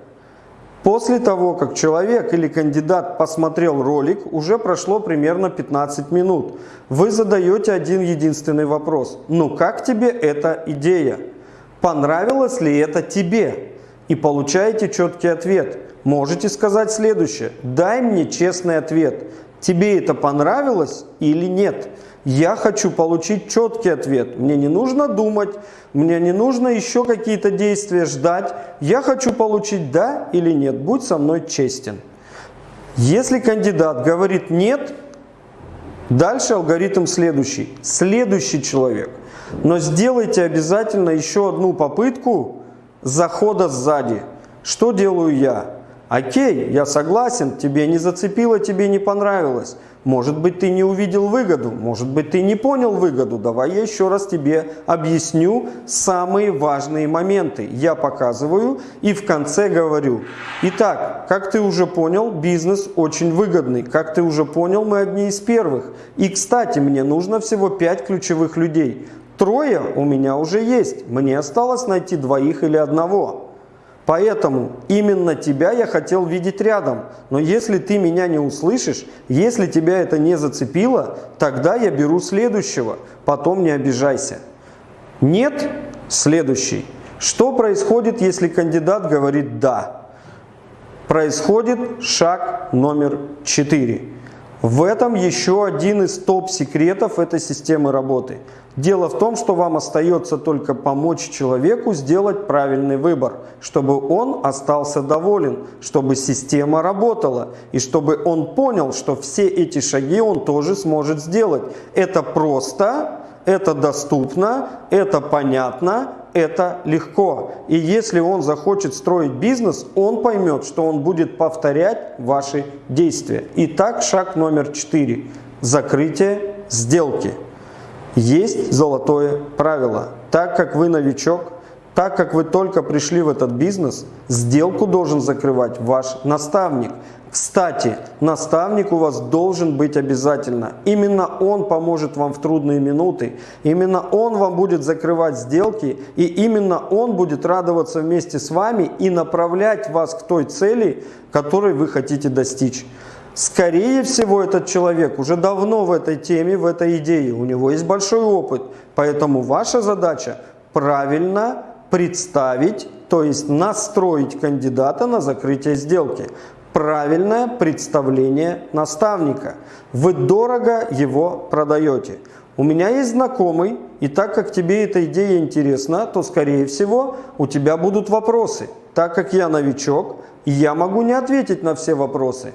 После того, как человек или кандидат посмотрел ролик, уже прошло примерно 15 минут. Вы задаете один единственный вопрос. Ну как тебе эта идея? Понравилось ли это тебе? И получаете четкий ответ. Можете сказать следующее. Дай мне честный ответ. Тебе это понравилось или нет? Я хочу получить четкий ответ. Мне не нужно думать, мне не нужно еще какие-то действия ждать. Я хочу получить да или нет. Будь со мной честен. Если кандидат говорит нет, дальше алгоритм следующий. Следующий человек. Но сделайте обязательно еще одну попытку захода сзади. Что делаю я? Окей, я согласен, тебе не зацепило, тебе не понравилось. Может быть, ты не увидел выгоду, может быть, ты не понял выгоду. Давай я еще раз тебе объясню самые важные моменты. Я показываю и в конце говорю. Итак, как ты уже понял, бизнес очень выгодный. Как ты уже понял, мы одни из первых. И, кстати, мне нужно всего 5 ключевых людей. Трое у меня уже есть. Мне осталось найти двоих или одного. Поэтому именно тебя я хотел видеть рядом. Но если ты меня не услышишь, если тебя это не зацепило, тогда я беру следующего. Потом не обижайся. Нет? Следующий. Что происходит, если кандидат говорит «да»? Происходит шаг номер четыре. В этом еще один из топ-секретов этой системы работы. Дело в том, что вам остается только помочь человеку сделать правильный выбор, чтобы он остался доволен, чтобы система работала и чтобы он понял, что все эти шаги он тоже сможет сделать. Это просто, это доступно, это понятно, это легко. И если он захочет строить бизнес, он поймет, что он будет повторять ваши действия. Итак, шаг номер четыре. Закрытие сделки. Есть золотое правило. Так как вы новичок, так как вы только пришли в этот бизнес, сделку должен закрывать ваш наставник. Кстати, наставник у вас должен быть обязательно. Именно он поможет вам в трудные минуты. Именно он вам будет закрывать сделки. И именно он будет радоваться вместе с вами и направлять вас к той цели, которой вы хотите достичь. Скорее всего, этот человек уже давно в этой теме, в этой идее. У него есть большой опыт. Поэтому ваша задача правильно представить, то есть настроить кандидата на закрытие сделки правильное представление наставника. Вы дорого его продаете. У меня есть знакомый, и так как тебе эта идея интересна, то, скорее всего, у тебя будут вопросы. Так как я новичок, я могу не ответить на все вопросы.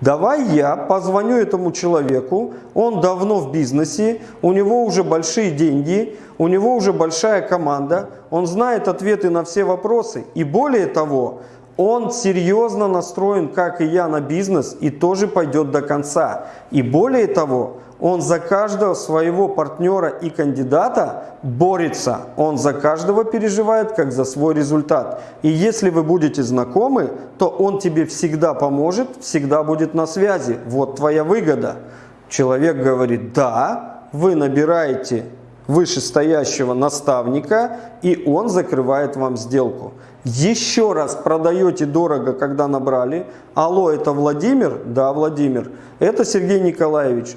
Давай я позвоню этому человеку, он давно в бизнесе, у него уже большие деньги, у него уже большая команда, он знает ответы на все вопросы. И более того, он серьезно настроен, как и я, на бизнес и тоже пойдет до конца. И более того, он за каждого своего партнера и кандидата борется. Он за каждого переживает, как за свой результат. И если вы будете знакомы, то он тебе всегда поможет, всегда будет на связи. Вот твоя выгода. Человек говорит, да, вы набираете вышестоящего наставника, и он закрывает вам сделку еще раз продаете дорого, когда набрали. Алло, это Владимир? Да, Владимир. Это Сергей Николаевич.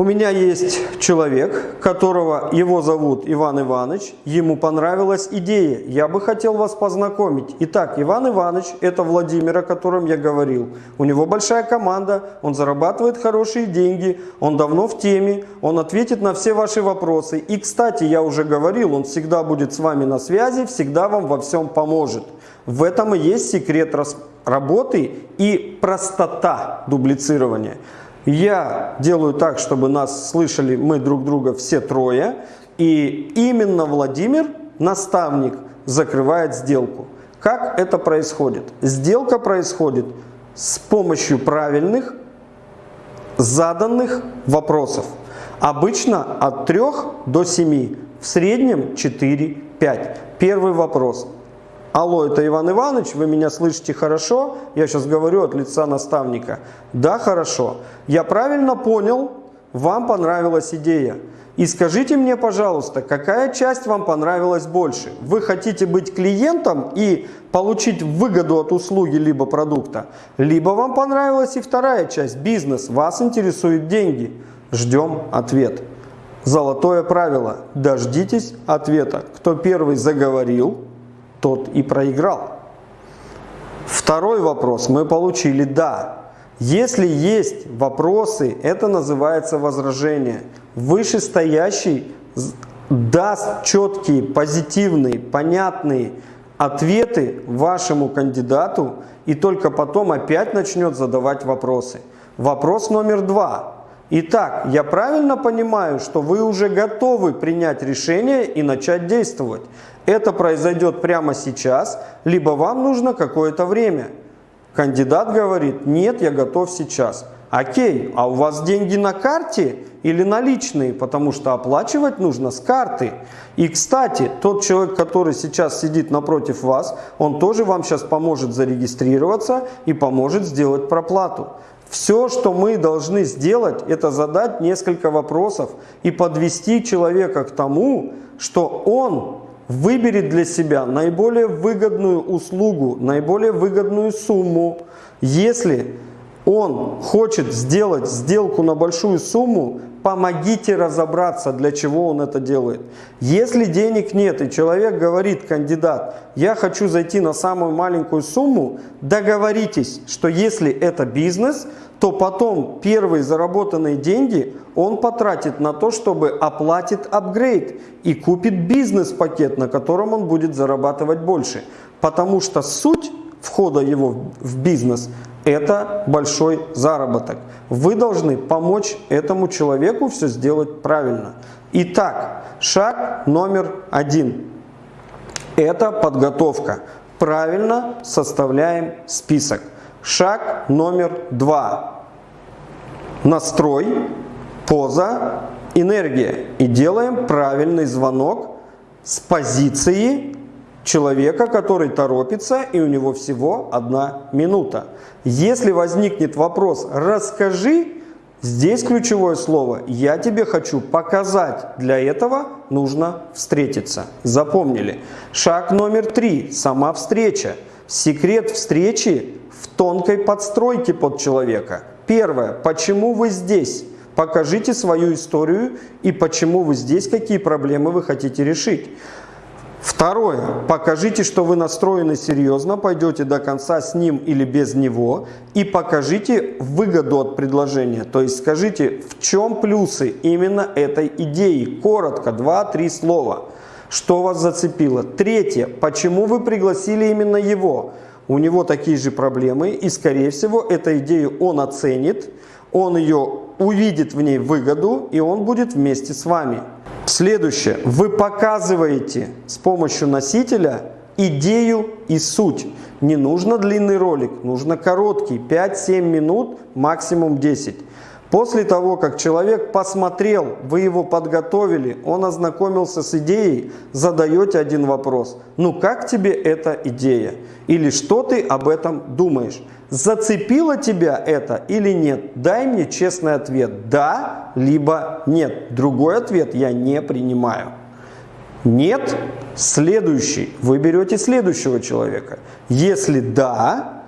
У меня есть человек, которого его зовут Иван Иванович. Ему понравилась идея. Я бы хотел вас познакомить. Итак, Иван Иванович – это Владимир, о котором я говорил. У него большая команда, он зарабатывает хорошие деньги, он давно в теме, он ответит на все ваши вопросы. И, кстати, я уже говорил, он всегда будет с вами на связи, всегда вам во всем поможет. В этом и есть секрет работы и простота дублицирования. Я делаю так, чтобы нас слышали мы друг друга все трое. И именно Владимир, наставник, закрывает сделку. Как это происходит? Сделка происходит с помощью правильных заданных вопросов. Обычно от 3 до 7, в среднем 4-5. Первый вопрос. Алло, это Иван Иванович, вы меня слышите хорошо? Я сейчас говорю от лица наставника. Да, хорошо. Я правильно понял, вам понравилась идея. И скажите мне, пожалуйста, какая часть вам понравилась больше? Вы хотите быть клиентом и получить выгоду от услуги либо продукта? Либо вам понравилась и вторая часть, бизнес, вас интересуют деньги? Ждем ответ. Золотое правило. Дождитесь ответа. Кто первый заговорил, тот и проиграл. Второй вопрос мы получили «да». Если есть вопросы, это называется возражение. Вышестоящий даст четкие, позитивные, понятные ответы вашему кандидату и только потом опять начнет задавать вопросы. Вопрос номер два. Итак, я правильно понимаю, что вы уже готовы принять решение и начать действовать. Это произойдет прямо сейчас, либо вам нужно какое-то время. Кандидат говорит, нет, я готов сейчас. Окей, а у вас деньги на карте или наличные? Потому что оплачивать нужно с карты. И, кстати, тот человек, который сейчас сидит напротив вас, он тоже вам сейчас поможет зарегистрироваться и поможет сделать проплату. Все, что мы должны сделать, это задать несколько вопросов и подвести человека к тому, что он выберет для себя наиболее выгодную услугу, наиболее выгодную сумму. Если он хочет сделать сделку на большую сумму, помогите разобраться, для чего он это делает. Если денег нет, и человек говорит, кандидат, я хочу зайти на самую маленькую сумму, договоритесь, что если это бизнес, то потом первые заработанные деньги он потратит на то, чтобы оплатит апгрейд и купит бизнес-пакет, на котором он будет зарабатывать больше. Потому что суть входа его в бизнес – это большой заработок. Вы должны помочь этому человеку все сделать правильно. Итак, шаг номер один – это подготовка. Правильно составляем список. Шаг номер два. Настрой, поза, энергия. И делаем правильный звонок с позиции человека, который торопится, и у него всего одна минута. Если возникнет вопрос «расскажи», здесь ключевое слово «я тебе хочу показать». Для этого нужно встретиться. Запомнили. Шаг номер три – сама встреча. Секрет встречи в тонкой подстройке под человека. Первое. Почему вы здесь? Покажите свою историю и почему вы здесь, какие проблемы вы хотите решить. Второе. Покажите, что вы настроены серьезно, пойдете до конца с ним или без него. И покажите выгоду от предложения. То есть скажите, в чем плюсы именно этой идеи. Коротко, два-три слова. Что вас зацепило? Третье. Почему вы пригласили именно его? У него такие же проблемы, и, скорее всего, эту идею он оценит, он ее увидит в ней выгоду, и он будет вместе с вами. Следующее. Вы показываете с помощью носителя идею и суть. Не нужно длинный ролик, нужно короткий, 5-7 минут, максимум 10. После того, как человек посмотрел, вы его подготовили, он ознакомился с идеей, задаете один вопрос. Ну как тебе эта идея? Или что ты об этом думаешь? Зацепило тебя это или нет? Дай мне честный ответ. Да, либо нет. Другой ответ я не принимаю. Нет, следующий. Вы берете следующего человека. Если да,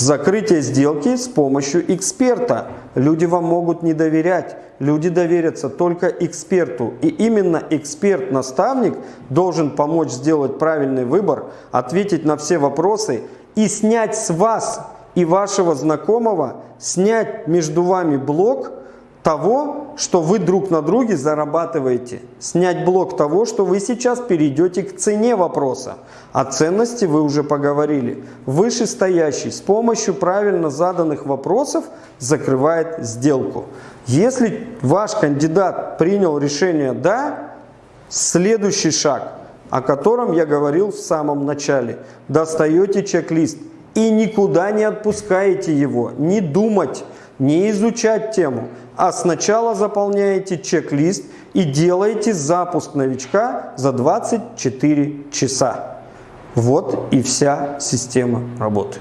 Закрытие сделки с помощью эксперта. Люди вам могут не доверять. Люди доверятся только эксперту. И именно эксперт-наставник должен помочь сделать правильный выбор, ответить на все вопросы и снять с вас и вашего знакомого, снять между вами блок того, что вы друг на друге зарабатываете. Снять блок того, что вы сейчас перейдете к цене вопроса. О ценности вы уже поговорили. Вышестоящий с помощью правильно заданных вопросов закрывает сделку. Если ваш кандидат принял решение «да», следующий шаг, о котором я говорил в самом начале. Достаете чек-лист и никуда не отпускаете его, не думать, не изучать тему, а сначала заполняете чек-лист и делаете запуск новичка за 24 часа. Вот и вся система работы.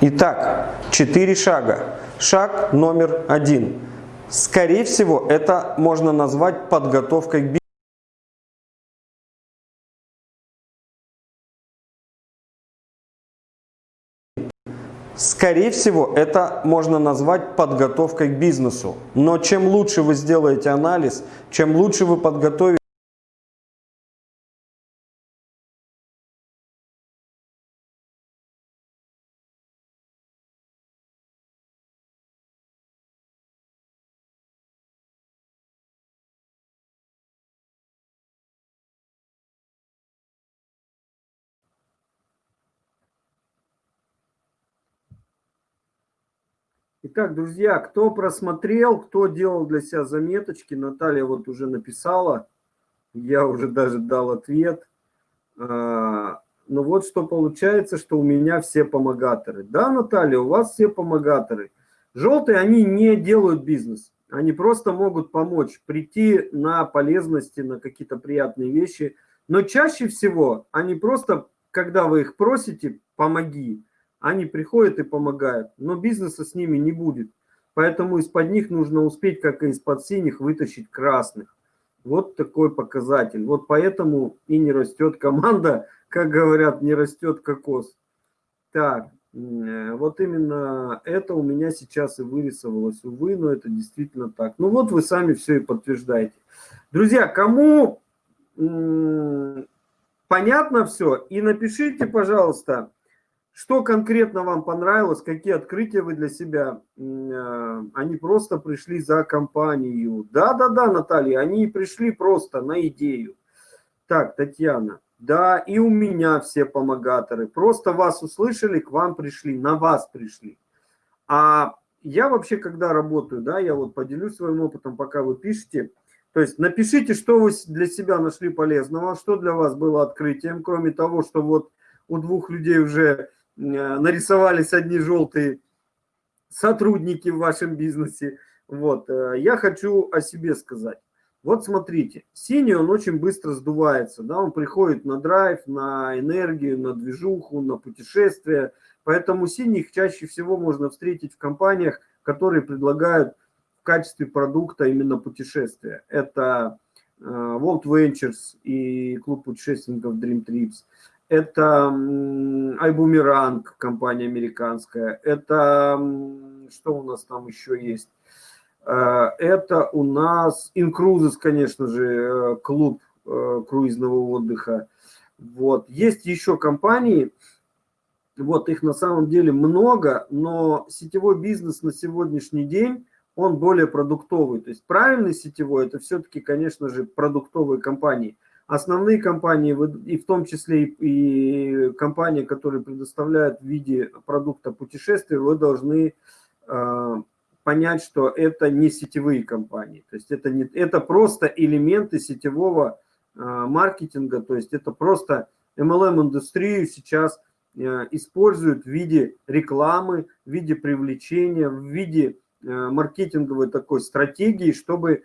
Итак, четыре шага. Шаг номер один. Скорее всего, это можно назвать подготовкой к бизнесу. Скорее всего, это можно назвать подготовкой к бизнесу. Но чем лучше вы сделаете анализ, чем лучше вы подготовите, Итак, друзья, кто просмотрел, кто делал для себя заметочки, Наталья вот уже написала, я уже даже дал ответ. А, ну вот что получается, что у меня все помогаторы. Да, Наталья, у вас все помогаторы. Желтые, они не делают бизнес. Они просто могут помочь, прийти на полезности, на какие-то приятные вещи. Но чаще всего они просто, когда вы их просите, помоги, они приходят и помогают, но бизнеса с ними не будет. Поэтому из-под них нужно успеть, как и из-под синих, вытащить красных. Вот такой показатель. Вот поэтому и не растет команда, [LAUGHS] как говорят, не растет кокос. Так, э, вот именно это у меня сейчас и вырисовалось. Увы, но это действительно так. Ну вот вы сами все и подтверждаете. Друзья, кому понятно все, и напишите, пожалуйста, что конкретно вам понравилось, какие открытия вы для себя? Э, они просто пришли за компанию. Да-да-да, Наталья, они пришли просто на идею. Так, Татьяна. Да, и у меня все помогаторы. Просто вас услышали, к вам пришли, на вас пришли. А я вообще, когда работаю, да, я вот поделюсь своим опытом, пока вы пишете. То есть напишите, что вы для себя нашли полезного, что для вас было открытием, кроме того, что вот у двух людей уже нарисовались одни желтые сотрудники в вашем бизнесе. Вот, э, я хочу о себе сказать. Вот смотрите, синий он очень быстро сдувается, да, он приходит на драйв, на энергию, на движуху, на путешествия, поэтому синих чаще всего можно встретить в компаниях, которые предлагают в качестве продукта именно путешествия. Это э, World Ventures и клуб путешественников Dream Trips, это iBoomerang, компания американская, это что у нас там еще есть? Э, это у нас Incruises, конечно же, э, клуб э, круизного отдыха. Вот. Есть еще компании, вот их на самом деле много, но сетевой бизнес на сегодняшний день, он более продуктовый. То есть правильный сетевой, это все-таки, конечно же, продуктовые компании – Основные компании, и в том числе и компании, которые предоставляют в виде продукта путешествия, вы должны э, понять, что это не сетевые компании. То есть это, не, это просто элементы сетевого э, маркетинга, то есть это просто MLM-индустрию сейчас э, используют в виде рекламы, в виде привлечения, в виде маркетинговой такой стратегии, чтобы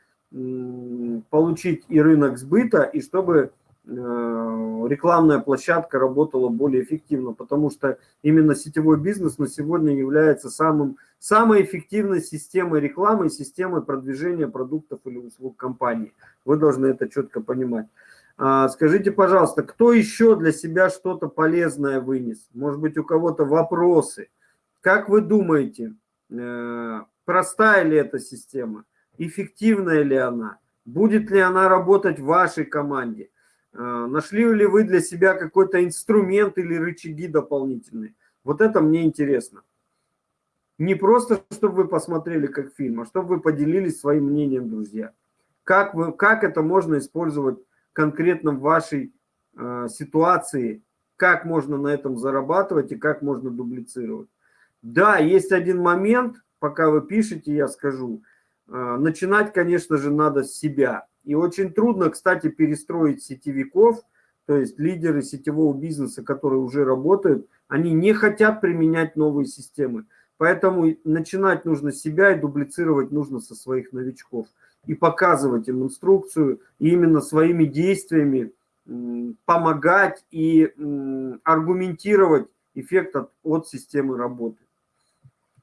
получить и рынок сбыта, и чтобы э, рекламная площадка работала более эффективно, потому что именно сетевой бизнес на сегодня является самым, самой эффективной системой рекламы, системой продвижения продуктов или услуг компании. Вы должны это четко понимать. А, скажите, пожалуйста, кто еще для себя что-то полезное вынес? Может быть, у кого-то вопросы? Как вы думаете, э, простая ли эта система? Эффективная ли она, будет ли она работать в вашей команде, э, нашли ли вы для себя какой-то инструмент или рычаги дополнительные. Вот это мне интересно. Не просто, чтобы вы посмотрели как фильм, а чтобы вы поделились своим мнением, друзья. Как, вы, как это можно использовать конкретно в вашей э, ситуации, как можно на этом зарабатывать и как можно дублицировать. Да, есть один момент, пока вы пишете, я скажу – начинать, конечно же, надо с себя. И очень трудно, кстати, перестроить сетевиков, то есть лидеры сетевого бизнеса, которые уже работают, они не хотят применять новые системы. Поэтому начинать нужно с себя и дублицировать нужно со своих новичков. И показывать им инструкцию, и именно своими действиями помогать и аргументировать эффект от, от системы работы.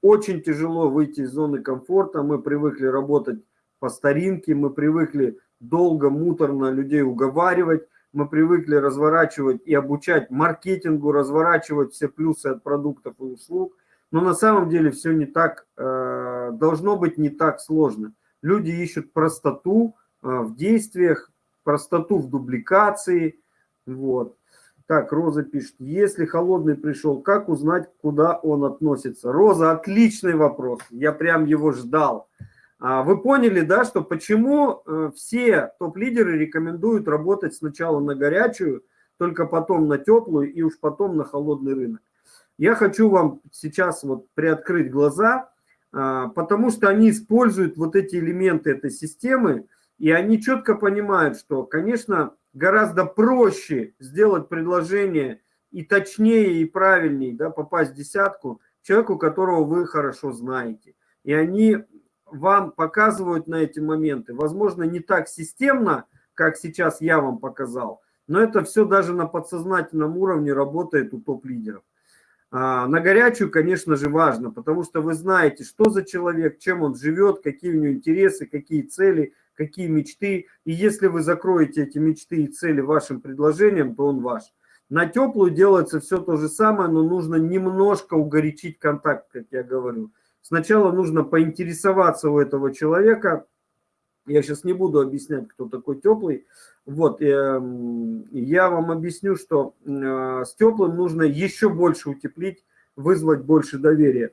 Очень тяжело выйти из зоны комфорта, мы привыкли работать по старинке, мы привыкли долго, муторно людей уговаривать, мы привыкли разворачивать и обучать маркетингу, разворачивать все плюсы от продуктов и услуг. Но на самом деле все не так, э, должно быть не так сложно. Люди ищут простоту э, в действиях, простоту в дубликации. Вот. Так, Роза пишет, если холодный пришел, как узнать, куда он относится? Роза, отличный вопрос, я прям его ждал. А, вы поняли, да, что почему э, все топ-лидеры рекомендуют работать сначала на горячую, только потом на теплую и уж потом на холодный рынок. Я хочу вам сейчас вот приоткрыть глаза, а, потому что они используют вот эти элементы этой системы, и они четко понимают, что, конечно, гораздо проще сделать предложение и точнее, и правильнее да, попасть в десятку человеку, которого вы хорошо знаете. И они вам показывают на эти моменты. Возможно, не так системно, как сейчас я вам показал, но это все даже на подсознательном уровне работает у топ-лидеров. А, на горячую, конечно же, важно, потому что вы знаете, что за человек, чем он живет, какие у него интересы, какие цели, какие мечты. И если вы закроете эти мечты и цели вашим предложением, то он ваш. На теплую делается все то же самое, но нужно немножко угорячить контакт, как я говорю. Сначала нужно поинтересоваться у этого человека. Я сейчас не буду объяснять, кто такой теплый. Вот, эм, я вам объясню, что э, с теплым нужно еще больше утеплить, вызвать больше доверия.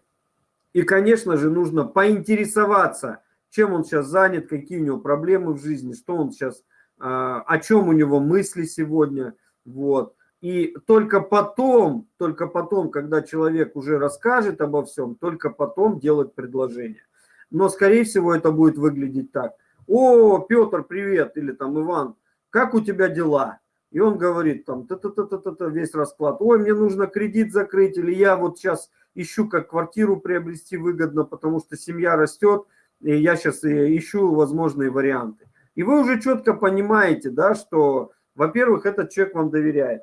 И, конечно же, нужно поинтересоваться, чем он сейчас занят, какие у него проблемы в жизни, что он сейчас, э, о чем у него мысли сегодня. Вот. И только потом, только потом, когда человек уже расскажет обо всем, только потом делать предложение. Но, скорее всего, это будет выглядеть так. О, Петр, привет, или там Иван, как у тебя дела? И он говорит там, та -та -та -та -та -та, весь расклад, ой, мне нужно кредит закрыть, или я вот сейчас ищу, как квартиру приобрести выгодно, потому что семья растет, и я сейчас ищу возможные варианты. И вы уже четко понимаете, да, что, во-первых, этот человек вам доверяет.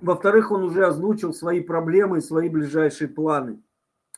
Во-вторых, он уже озвучил свои проблемы свои ближайшие планы.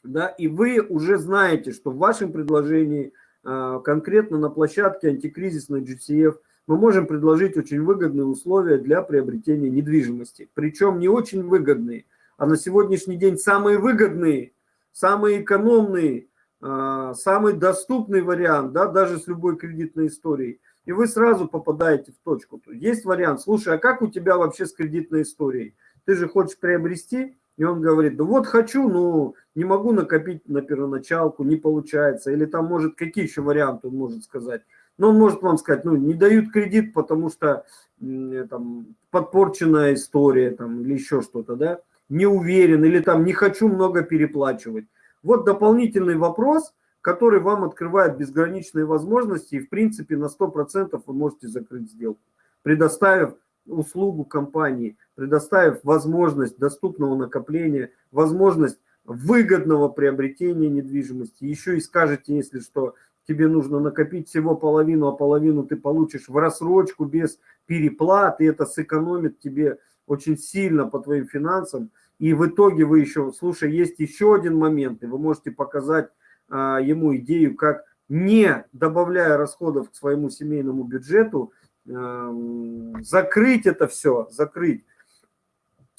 Да, и вы уже знаете, что в вашем предложении, а, конкретно на площадке антикризисной GCF, мы можем предложить очень выгодные условия для приобретения недвижимости. Причем не очень выгодные, а на сегодняшний день самые выгодные, самые экономные, самый доступный вариант, да, даже с любой кредитной историей – и вы сразу попадаете в точку. Есть вариант, слушай, а как у тебя вообще с кредитной историей? Ты же хочешь приобрести? И он говорит, да вот хочу, но не могу накопить на первоначалку, не получается. Или там может, какие еще варианты он может сказать? Но он может вам сказать, ну, не дают кредит, потому что там подпорченная история там, или еще что-то, да? Не уверен, или там не хочу много переплачивать. Вот дополнительный вопрос – который вам открывает безграничные возможности, и в принципе на 100% вы можете закрыть сделку, предоставив услугу компании, предоставив возможность доступного накопления, возможность выгодного приобретения недвижимости. Еще и скажете, если что, тебе нужно накопить всего половину, а половину ты получишь в рассрочку без переплат, и это сэкономит тебе очень сильно по твоим финансам. И в итоге вы еще, слушай, есть еще один момент, и вы можете показать а, ему идею, как не добавляя расходов к своему семейному бюджету, эм, закрыть это все, закрыть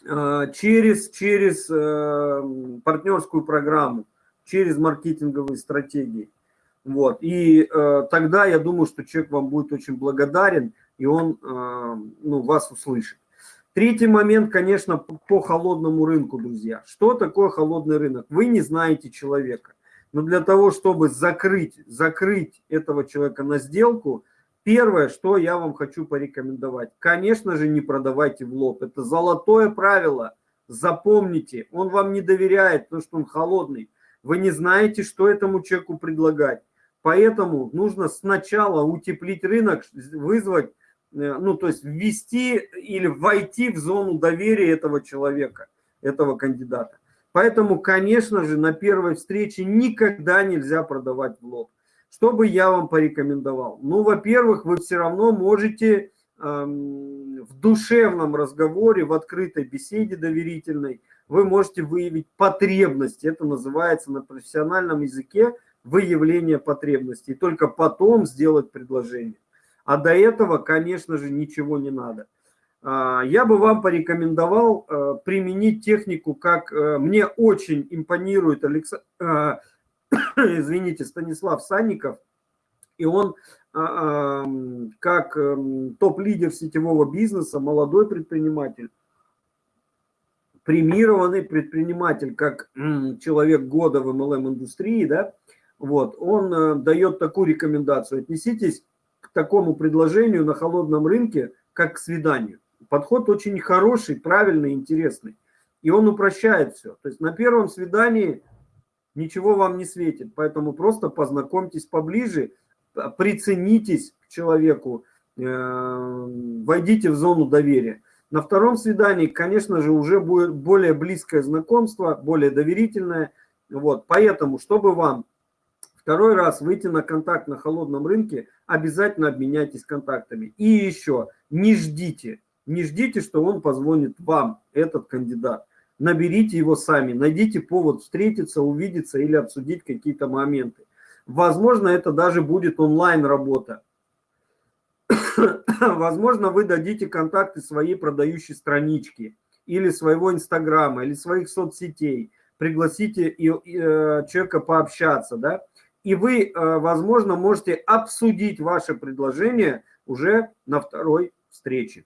а, через, через эм, партнерскую программу, через маркетинговые стратегии. Вот. И э, тогда я думаю, что человек вам будет очень благодарен, и он э, ну, вас услышит. Третий момент, конечно, по холодному рынку, друзья. Что такое холодный рынок? Вы не знаете человека. Но для того, чтобы закрыть, закрыть этого человека на сделку, первое, что я вам хочу порекомендовать, конечно же, не продавайте в лоб. Это золотое правило. Запомните, он вам не доверяет, потому что он холодный. Вы не знаете, что этому человеку предлагать. Поэтому нужно сначала утеплить рынок, вызвать, ну, то есть ввести или войти в зону доверия этого человека, этого кандидата. Поэтому, конечно же, на первой встрече никогда нельзя продавать в лоб. Что бы я вам порекомендовал? Ну, во-первых, вы все равно можете э, в душевном разговоре, в открытой беседе доверительной, вы можете выявить потребности. Это называется на профессиональном языке выявление потребностей. И только потом сделать предложение. А до этого, конечно же, ничего не надо. А, я бы вам порекомендовал э, применить технику, как э, мне очень импонирует Алекс... Э, [COUGHS] извините, Станислав Санников, и он а, как топ-лидер сетевого бизнеса, молодой предприниматель, премированный предприниматель, как человек года в MLM-индустрии, да, вот, он дает такую рекомендацию. Отнеситесь такому предложению на холодном рынке, как к свиданию. Подход очень хороший, правильный, интересный. И он упрощает все. То есть на первом свидании ничего вам не светит. Поэтому просто познакомьтесь поближе, приценитесь к человеку, э, войдите в зону доверия. На втором свидании, конечно же, уже будет более близкое знакомство, более доверительное. Вот. Поэтому, чтобы вам второй раз выйти на контакт на холодном рынке, обязательно обменяйтесь контактами. И еще, не ждите, не ждите, что он позвонит вам, этот кандидат. Наберите его сами, найдите повод встретиться, увидеться или обсудить какие-то моменты. Возможно, это даже будет онлайн-работа. [COUGHS] Возможно, вы дадите контакты своей продающей странички или своего инстаграма, или своих соцсетей. Пригласите и, э, человека пообщаться, да. И вы, э, возможно, можете обсудить ваше предложение уже на второй встрече.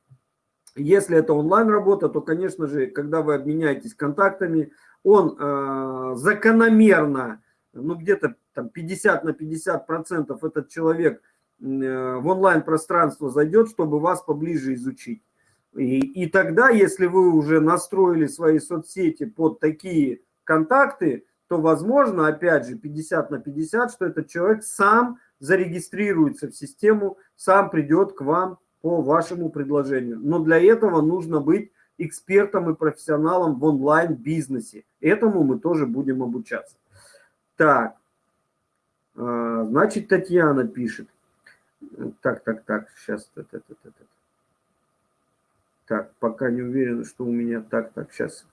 Если это онлайн-работа, то, конечно же, когда вы обменяетесь контактами, он э, закономерно, ну где-то там 50 на 50 процентов этот человек э, в онлайн-пространство зайдет, чтобы вас поближе изучить. И, и тогда, если вы уже настроили свои соцсети под такие контакты, то возможно, опять же, 50 на 50, что этот человек сам зарегистрируется в систему, сам придет к вам по вашему предложению. Но для этого нужно быть экспертом и профессионалом в онлайн-бизнесе. Этому мы тоже будем обучаться. Так, а, значит, Татьяна пишет. Так, так, так, сейчас. Так, пока не уверен, что у меня так, так, сейчас.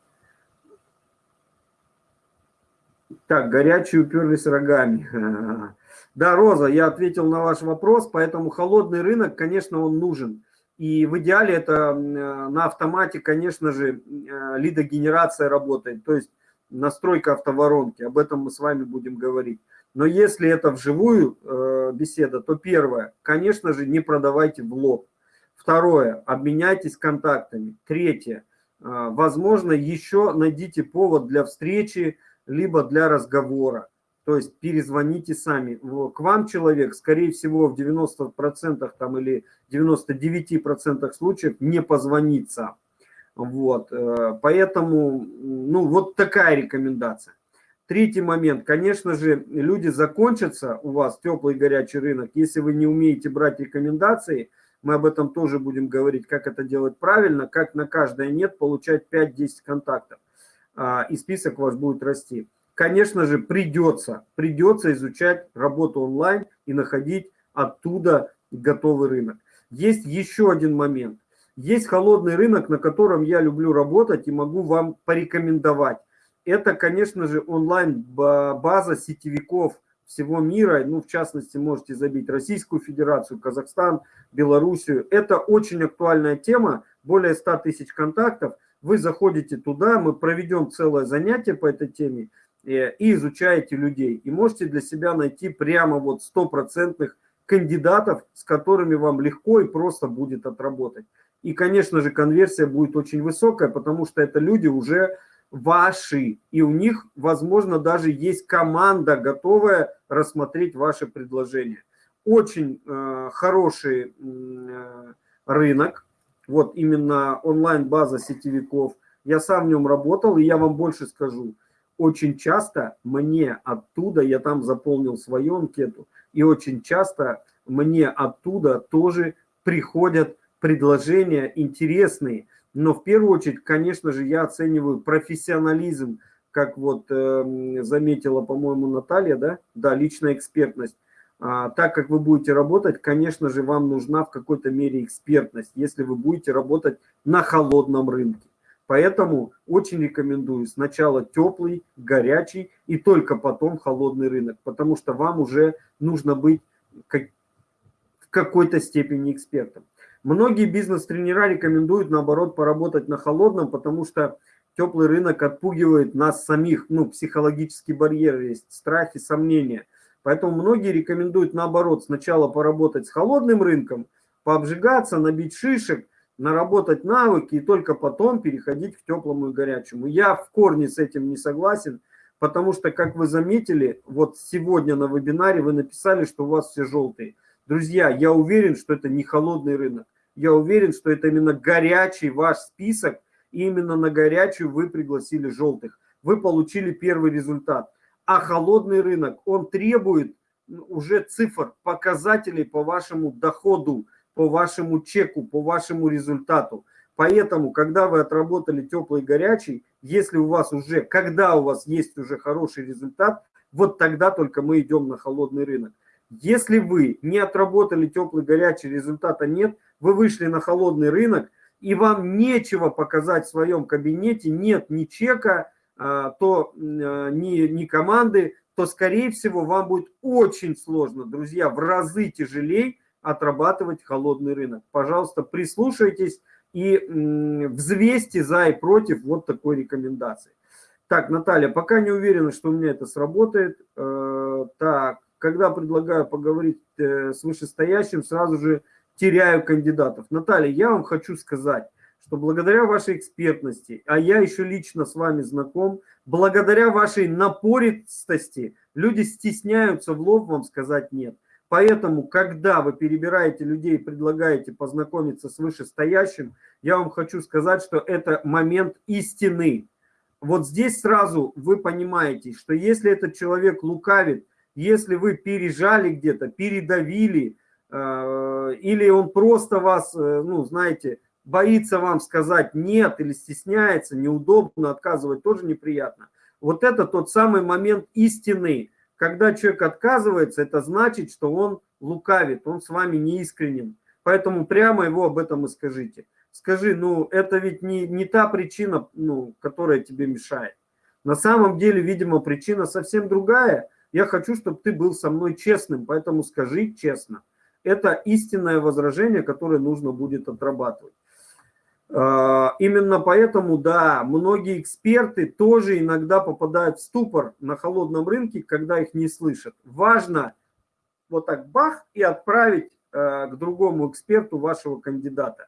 Так, горячие уперлись рогами. [LAUGHS] Да, Роза, я ответил на ваш вопрос, поэтому холодный рынок, конечно, он нужен. И в идеале это на автомате, конечно же, э, лидогенерация работает, то есть настройка автоворонки. Об этом мы с вами будем говорить. Но если это вживую э, беседа, то первое, конечно же, не продавайте в лоб. Второе, обменяйтесь контактами. Третье, э, возможно, еще найдите повод для встречи, либо для разговора. То есть перезвоните сами. К вам человек, скорее всего, в 90% там, или 99% случаев не позвонится. Вот. Э, поэтому, ну, вот такая рекомендация. Третий момент. Конечно же, люди закончатся у вас, теплый горячий рынок, если вы не умеете брать рекомендации. Мы об этом тоже будем говорить, как это делать правильно, как на каждое «нет» получать 5-10 контактов. А, и список ваш будет расти конечно же, придется, придется изучать работу онлайн и находить оттуда готовый рынок. Есть еще один момент. Есть холодный рынок, на котором я люблю работать и могу вам порекомендовать. Это, конечно же, онлайн-база сетевиков всего мира. Ну, в частности, можете забить Российскую Федерацию, Казахстан, Белоруссию. Это очень актуальная тема. Более 100 тысяч контактов. Вы заходите туда, мы проведем целое занятие по этой теме Э, и изучаете людей. И можете для себя найти прямо вот стопроцентных кандидатов, с которыми вам легко и просто будет отработать. И, конечно же, конверсия будет очень высокая, потому что это люди уже ваши, и у них, возможно, даже есть команда, готовая рассмотреть ваше предложение. Очень э, хороший э, рынок, вот именно онлайн-база сетевиков. Я сам в нем работал, и я вам больше скажу – очень часто мне оттуда, я там заполнил свою анкету, и очень часто мне оттуда тоже приходят предложения интересные. Но в первую очередь, конечно же, я оцениваю профессионализм, как вот э, заметила, по-моему, Наталья, да, да, личная экспертность. А, так как вы будете работать, конечно же, вам нужна в какой-то мере экспертность, если вы будете работать на холодном рынке. Поэтому очень рекомендую сначала теплый, горячий и только потом холодный рынок, потому что вам уже нужно быть как, в какой-то степени экспертом. Многие бизнес-тренера рекомендуют, наоборот, поработать на холодном, потому что теплый рынок отпугивает нас самих, ну, психологический барьер есть, страхи, сомнения. Поэтому многие рекомендуют, наоборот, сначала поработать с холодным рынком, пообжигаться, набить шишек, наработать навыки и только потом переходить к теплому и горячему. Я в корне с этим не согласен, потому что, как вы заметили, вот сегодня на вебинаре вы написали, что у вас все желтые. Друзья, я уверен, что это не холодный рынок. Я уверен, что это именно горячий ваш список, и именно на горячую вы пригласили желтых. Вы получили первый результат. А холодный рынок, он требует уже цифр, показателей по вашему доходу, по вашему чеку, по вашему результату. Поэтому, когда вы отработали теплый и горячий, если у вас уже, когда у вас есть уже хороший результат, вот тогда только мы идем на холодный рынок. Если вы не отработали теплый горячий, результата нет, вы вышли на холодный рынок, и вам нечего показать в своем кабинете, нет ни чека, то а, ни, ни команды, то, скорее всего, вам будет очень сложно, друзья, в разы тяжелее отрабатывать холодный рынок. Пожалуйста, прислушайтесь и взвесьте за и против вот такой рекомендации. Так, Наталья, пока не уверена, что у меня это сработает. Э, так, когда предлагаю поговорить э, с вышестоящим, сразу же теряю кандидатов. Наталья, я вам хочу сказать, что благодаря вашей экспертности, а я еще лично с вами знаком, благодаря вашей напористости, люди стесняются в лоб вам сказать «нет». Поэтому, когда вы перебираете людей и предлагаете познакомиться с вышестоящим, я вам хочу сказать, что это момент истины. Вот здесь сразу вы понимаете, что если этот человек лукавит, если вы пережали где-то, передавили, э, или он просто вас, э, ну, знаете, боится вам сказать нет или стесняется, неудобно, отказывать тоже неприятно. Вот это тот самый момент истины. Когда человек отказывается, это значит, что он лукавит, он с вами неискренен. Поэтому прямо его об этом и скажите. Скажи, ну это ведь не, не та причина, ну, которая тебе мешает. На самом деле, видимо, причина совсем другая. Я хочу, чтобы ты был со мной честным, поэтому скажи честно. Это истинное возражение, которое нужно будет отрабатывать. А, именно поэтому, да, многие эксперты тоже иногда попадают в ступор на холодном рынке, когда их не слышат. Важно вот так бах и отправить э, к другому эксперту вашего кандидата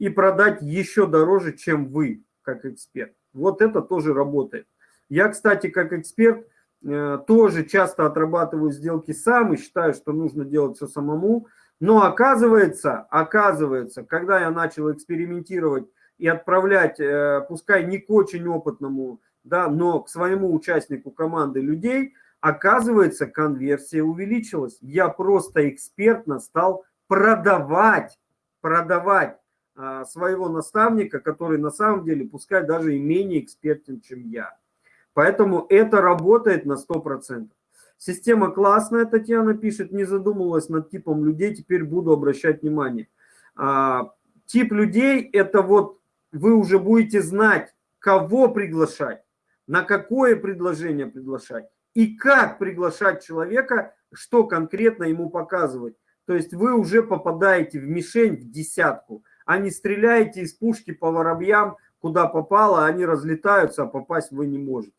и продать еще дороже, чем вы, как эксперт. Вот это тоже работает. Я, кстати, как эксперт, э, тоже часто отрабатываю сделки сам и считаю, что нужно делать все самому. Но оказывается, оказывается, когда я начал экспериментировать и отправлять, э, пускай не к очень опытному, да, но к своему участнику команды людей, оказывается, конверсия увеличилась. Я просто экспертно стал продавать, продавать а, своего наставника, который на самом деле, пускай даже и менее экспертен, чем я. Поэтому это работает на 100%. Система классная, Татьяна пишет, не задумывалась над типом людей, теперь буду обращать внимание. А, тип людей – это вот вы уже будете знать, кого приглашать, на какое предложение приглашать и как приглашать человека, что конкретно ему показывать. То есть вы уже попадаете в мишень, в десятку, а не стреляете из пушки по воробьям, куда попало, они разлетаются, а попасть вы не можете.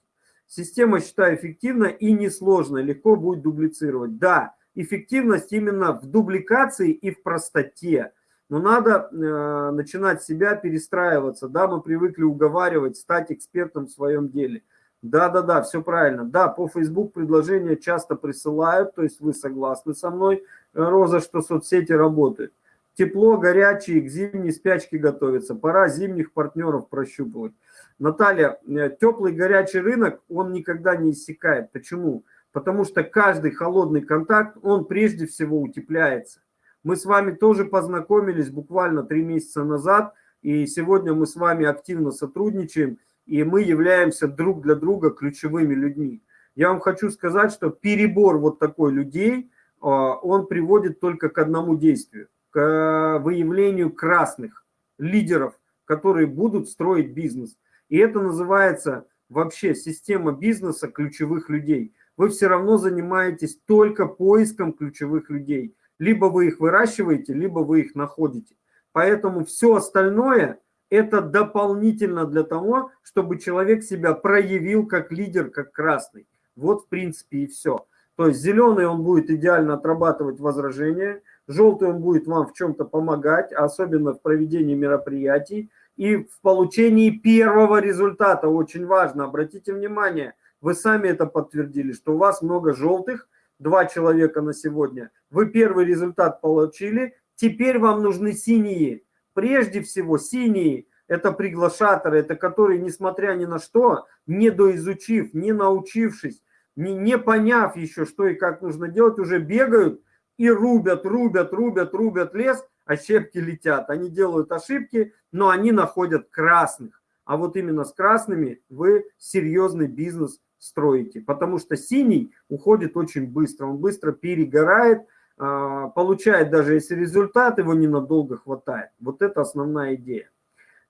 Система, считаю, эффективна и несложная, легко будет дублицировать. Да, эффективность именно в дубликации и в простоте. Но надо э, начинать себя перестраиваться. Да, мы привыкли уговаривать, стать экспертом в своем деле. Да-да-да, все правильно. Да, по Facebook предложения часто присылают, то есть вы согласны со мной, э, Роза, что соцсети работают. Тепло, горячие, к зимней спячке готовятся. Пора зимних партнеров прощупывать. Наталья, э, теплый горячий рынок, он никогда не иссякает. Почему? Потому что каждый холодный контакт, он прежде всего утепляется. Мы с вами тоже познакомились буквально три месяца назад, и сегодня мы с вами активно сотрудничаем, и мы являемся друг для друга ключевыми людьми. Я вам хочу сказать, что перебор вот такой людей, он приводит только к одному действию, к выявлению красных лидеров, которые будут строить бизнес. И это называется вообще система бизнеса ключевых людей. Вы все равно занимаетесь только поиском ключевых людей. Либо вы их выращиваете, либо вы их находите. Поэтому все остальное – это дополнительно для того, чтобы человек себя проявил как лидер, как красный. Вот в принципе и все. То есть зеленый он будет идеально отрабатывать возражения, желтый он будет вам в чем-то помогать, особенно в проведении мероприятий и в получении первого результата. Очень важно, обратите внимание, вы сами это подтвердили, что у вас много желтых, два человека на сегодня. Вы первый результат получили, теперь вам нужны синие. Прежде всего синие – это приглашаторы, это которые, несмотря ни на что, не доизучив, не научившись, не, не поняв еще, что и как нужно делать, уже бегают и рубят, рубят, рубят, рубят лес, щепки летят. Они делают ошибки, но они находят красных. А вот именно с красными вы серьезный бизнес строите. Потому что синий уходит очень быстро, он быстро перегорает, а, получает даже если результат, его ненадолго хватает. Вот это основная идея.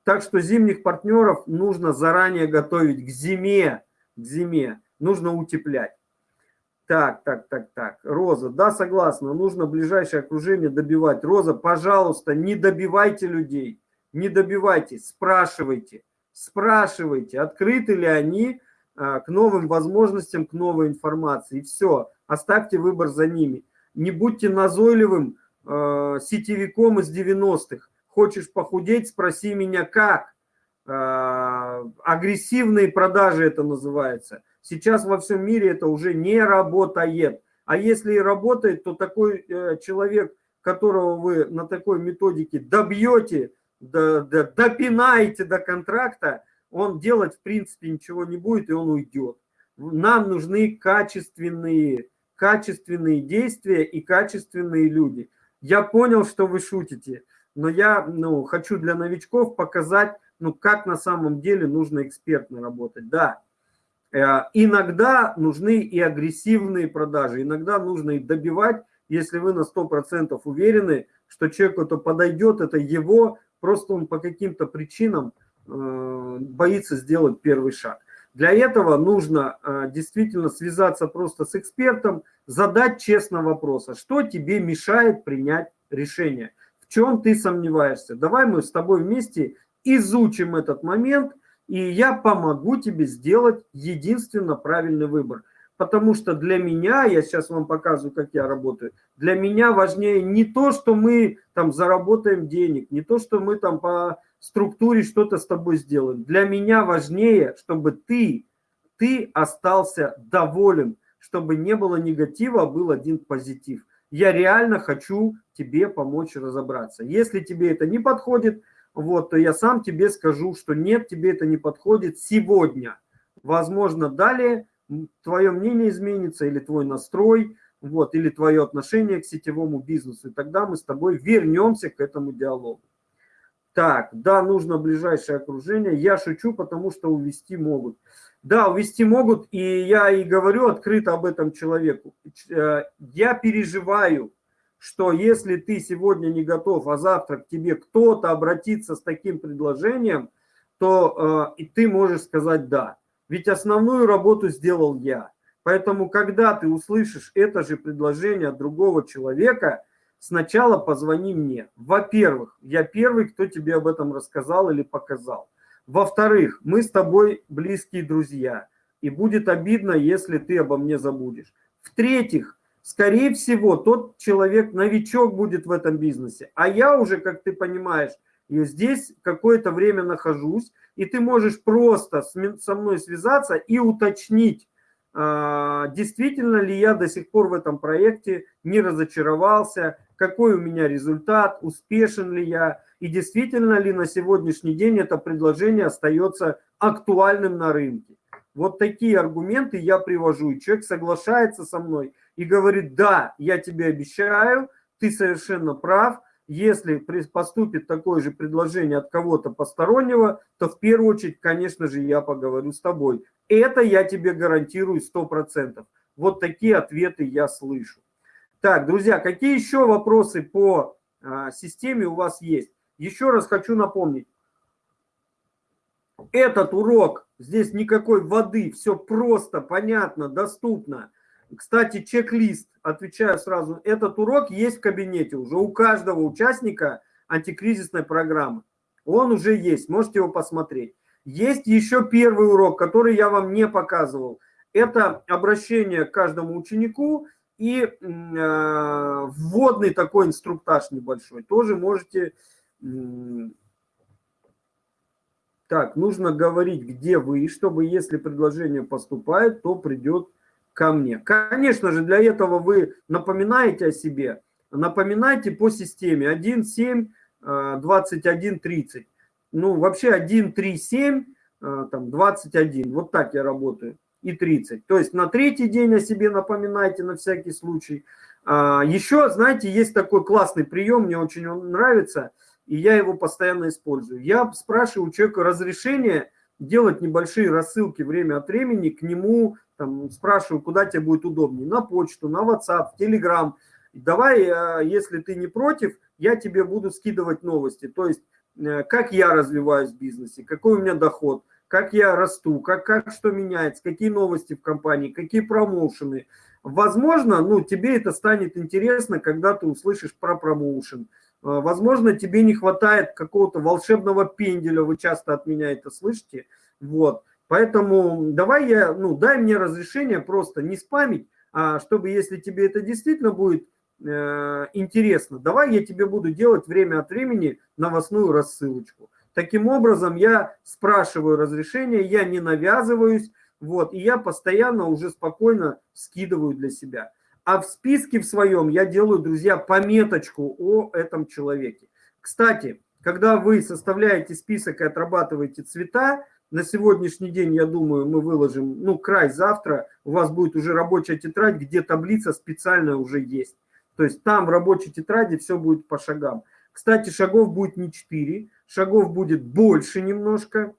Так что зимних партнеров нужно заранее готовить к зиме, к зиме нужно утеплять. Так, так, так, так. Роза, да, согласна, нужно ближайшее окружение добивать. Роза, пожалуйста, не добивайте людей, не добивайте, спрашивайте, спрашивайте, открыты ли они а, к новым возможностям, к новой информации. Все, оставьте выбор за ними. Не будьте назойливым э, сетевиком из 90-х. Хочешь похудеть, спроси меня как. Э, агрессивные продажи это называется. Сейчас во всем мире это уже не работает. А если и работает, то такой э, человек, которого вы на такой методике добьете, до, до, допинаете до контракта, он делать в принципе ничего не будет, и он уйдет. Нам нужны качественные, качественные действия и качественные люди. Я понял, что вы шутите, но я ну, хочу для новичков показать, ну, как на самом деле нужно экспертно работать. Да, иногда нужны и агрессивные продажи, иногда нужно их добивать, если вы на 100% уверены, что человеку это подойдет, это его, просто он по каким-то причинам э, боится сделать первый шаг. Для этого нужно э, действительно связаться просто с экспертом, задать честно вопрос, а что тебе мешает принять решение, в чем ты сомневаешься. Давай мы с тобой вместе изучим этот момент – и я помогу тебе сделать единственно правильный выбор. Потому что для меня, я сейчас вам показываю, как я работаю, для меня важнее не то, что мы там заработаем денег, не то, что мы там по структуре что-то с тобой сделаем. Для меня важнее, чтобы ты, ты остался доволен, чтобы не было негатива, а был один позитив. Я реально хочу тебе помочь разобраться. Если тебе это не подходит, вот, то я сам тебе скажу, что нет, тебе это не подходит сегодня. Возможно, далее твое мнение изменится или твой настрой, вот, или твое отношение к сетевому бизнесу. И тогда мы с тобой вернемся к этому диалогу. Так, да, нужно ближайшее окружение. Я шучу, потому что увести могут. Да, увести могут, и я и говорю открыто об этом человеку. Э, я переживаю, что если ты сегодня не готов, а завтра к тебе кто-то обратится с таким предложением, то э, и ты можешь сказать «да». Ведь основную работу сделал я. Поэтому, когда ты услышишь это же предложение от другого человека, сначала позвони мне. Во-первых, я первый, кто тебе об этом рассказал или показал. Во-вторых, мы с тобой близкие друзья, и будет обидно, если ты обо мне забудешь. В-третьих, скорее всего, тот человек новичок будет в этом бизнесе. А я уже, как ты понимаешь, здесь какое-то время нахожусь, и ты можешь просто со мной связаться и уточнить, а, действительно ли я до сих пор в этом проекте не разочаровался, какой у меня результат, успешен ли я, и действительно ли на сегодняшний день это предложение остается актуальным на рынке. Вот такие аргументы я привожу, и человек соглашается со мной – и говорит, да, я тебе обещаю, ты совершенно прав, если поступит такое же предложение от кого-то постороннего, то в первую очередь, конечно же, я поговорю с тобой. Это я тебе гарантирую 100%. Вот такие ответы я слышу. Так, друзья, какие еще вопросы по а, системе у вас есть? Еще раз хочу напомнить. Этот урок, здесь никакой воды, все просто, понятно, доступно. Кстати, чек-лист, отвечаю сразу, этот урок есть в кабинете уже у каждого участника антикризисной программы. Он уже есть, можете его посмотреть. Есть еще первый урок, который я вам не показывал. Это обращение к каждому ученику и э, вводный такой инструктаж небольшой. Тоже можете... Так, нужно говорить, где вы, чтобы если предложение поступает, то придет ко мне. Конечно же, для этого вы напоминаете о себе, напоминайте по системе 1, 7, 21, 30. Ну, вообще 1, 3, 7, там 21. Вот так я работаю. И 30. То есть на третий день о себе напоминайте на всякий случай. А, еще, знаете, есть такой классный прием, мне очень он нравится, и я его постоянно использую. Я спрашиваю у человека разрешение делать небольшие рассылки время от времени к нему, там, спрашиваю, куда тебе будет удобнее, на почту, на WhatsApp, Telegram. Давай, э, если ты не против, я тебе буду скидывать новости. То есть, э, как я развиваюсь в бизнесе, какой у меня доход, как я расту, как, как что меняется, какие новости в компании, какие промоушены. Возможно, ну, тебе это станет интересно, когда ты услышишь про промоушен. Э, возможно, тебе не хватает какого-то волшебного пенделя, вы часто от меня это слышите. Вот. Поэтому давай я, ну, дай мне разрешение просто не спамить, а чтобы, если тебе это действительно будет э, интересно, давай я тебе буду делать время от времени новостную рассылочку. Таким образом, я спрашиваю разрешение, я не навязываюсь, вот, и я постоянно уже спокойно скидываю для себя. А в списке в своем я делаю, друзья, пометочку о этом человеке. Кстати, когда вы составляете список и отрабатываете цвета, на сегодняшний день, я думаю, мы выложим, ну, край завтра, у вас будет уже рабочая тетрадь, где таблица специальная уже есть. То есть там в рабочей тетради все будет по шагам. Кстати, шагов будет не 4, шагов будет больше немножко.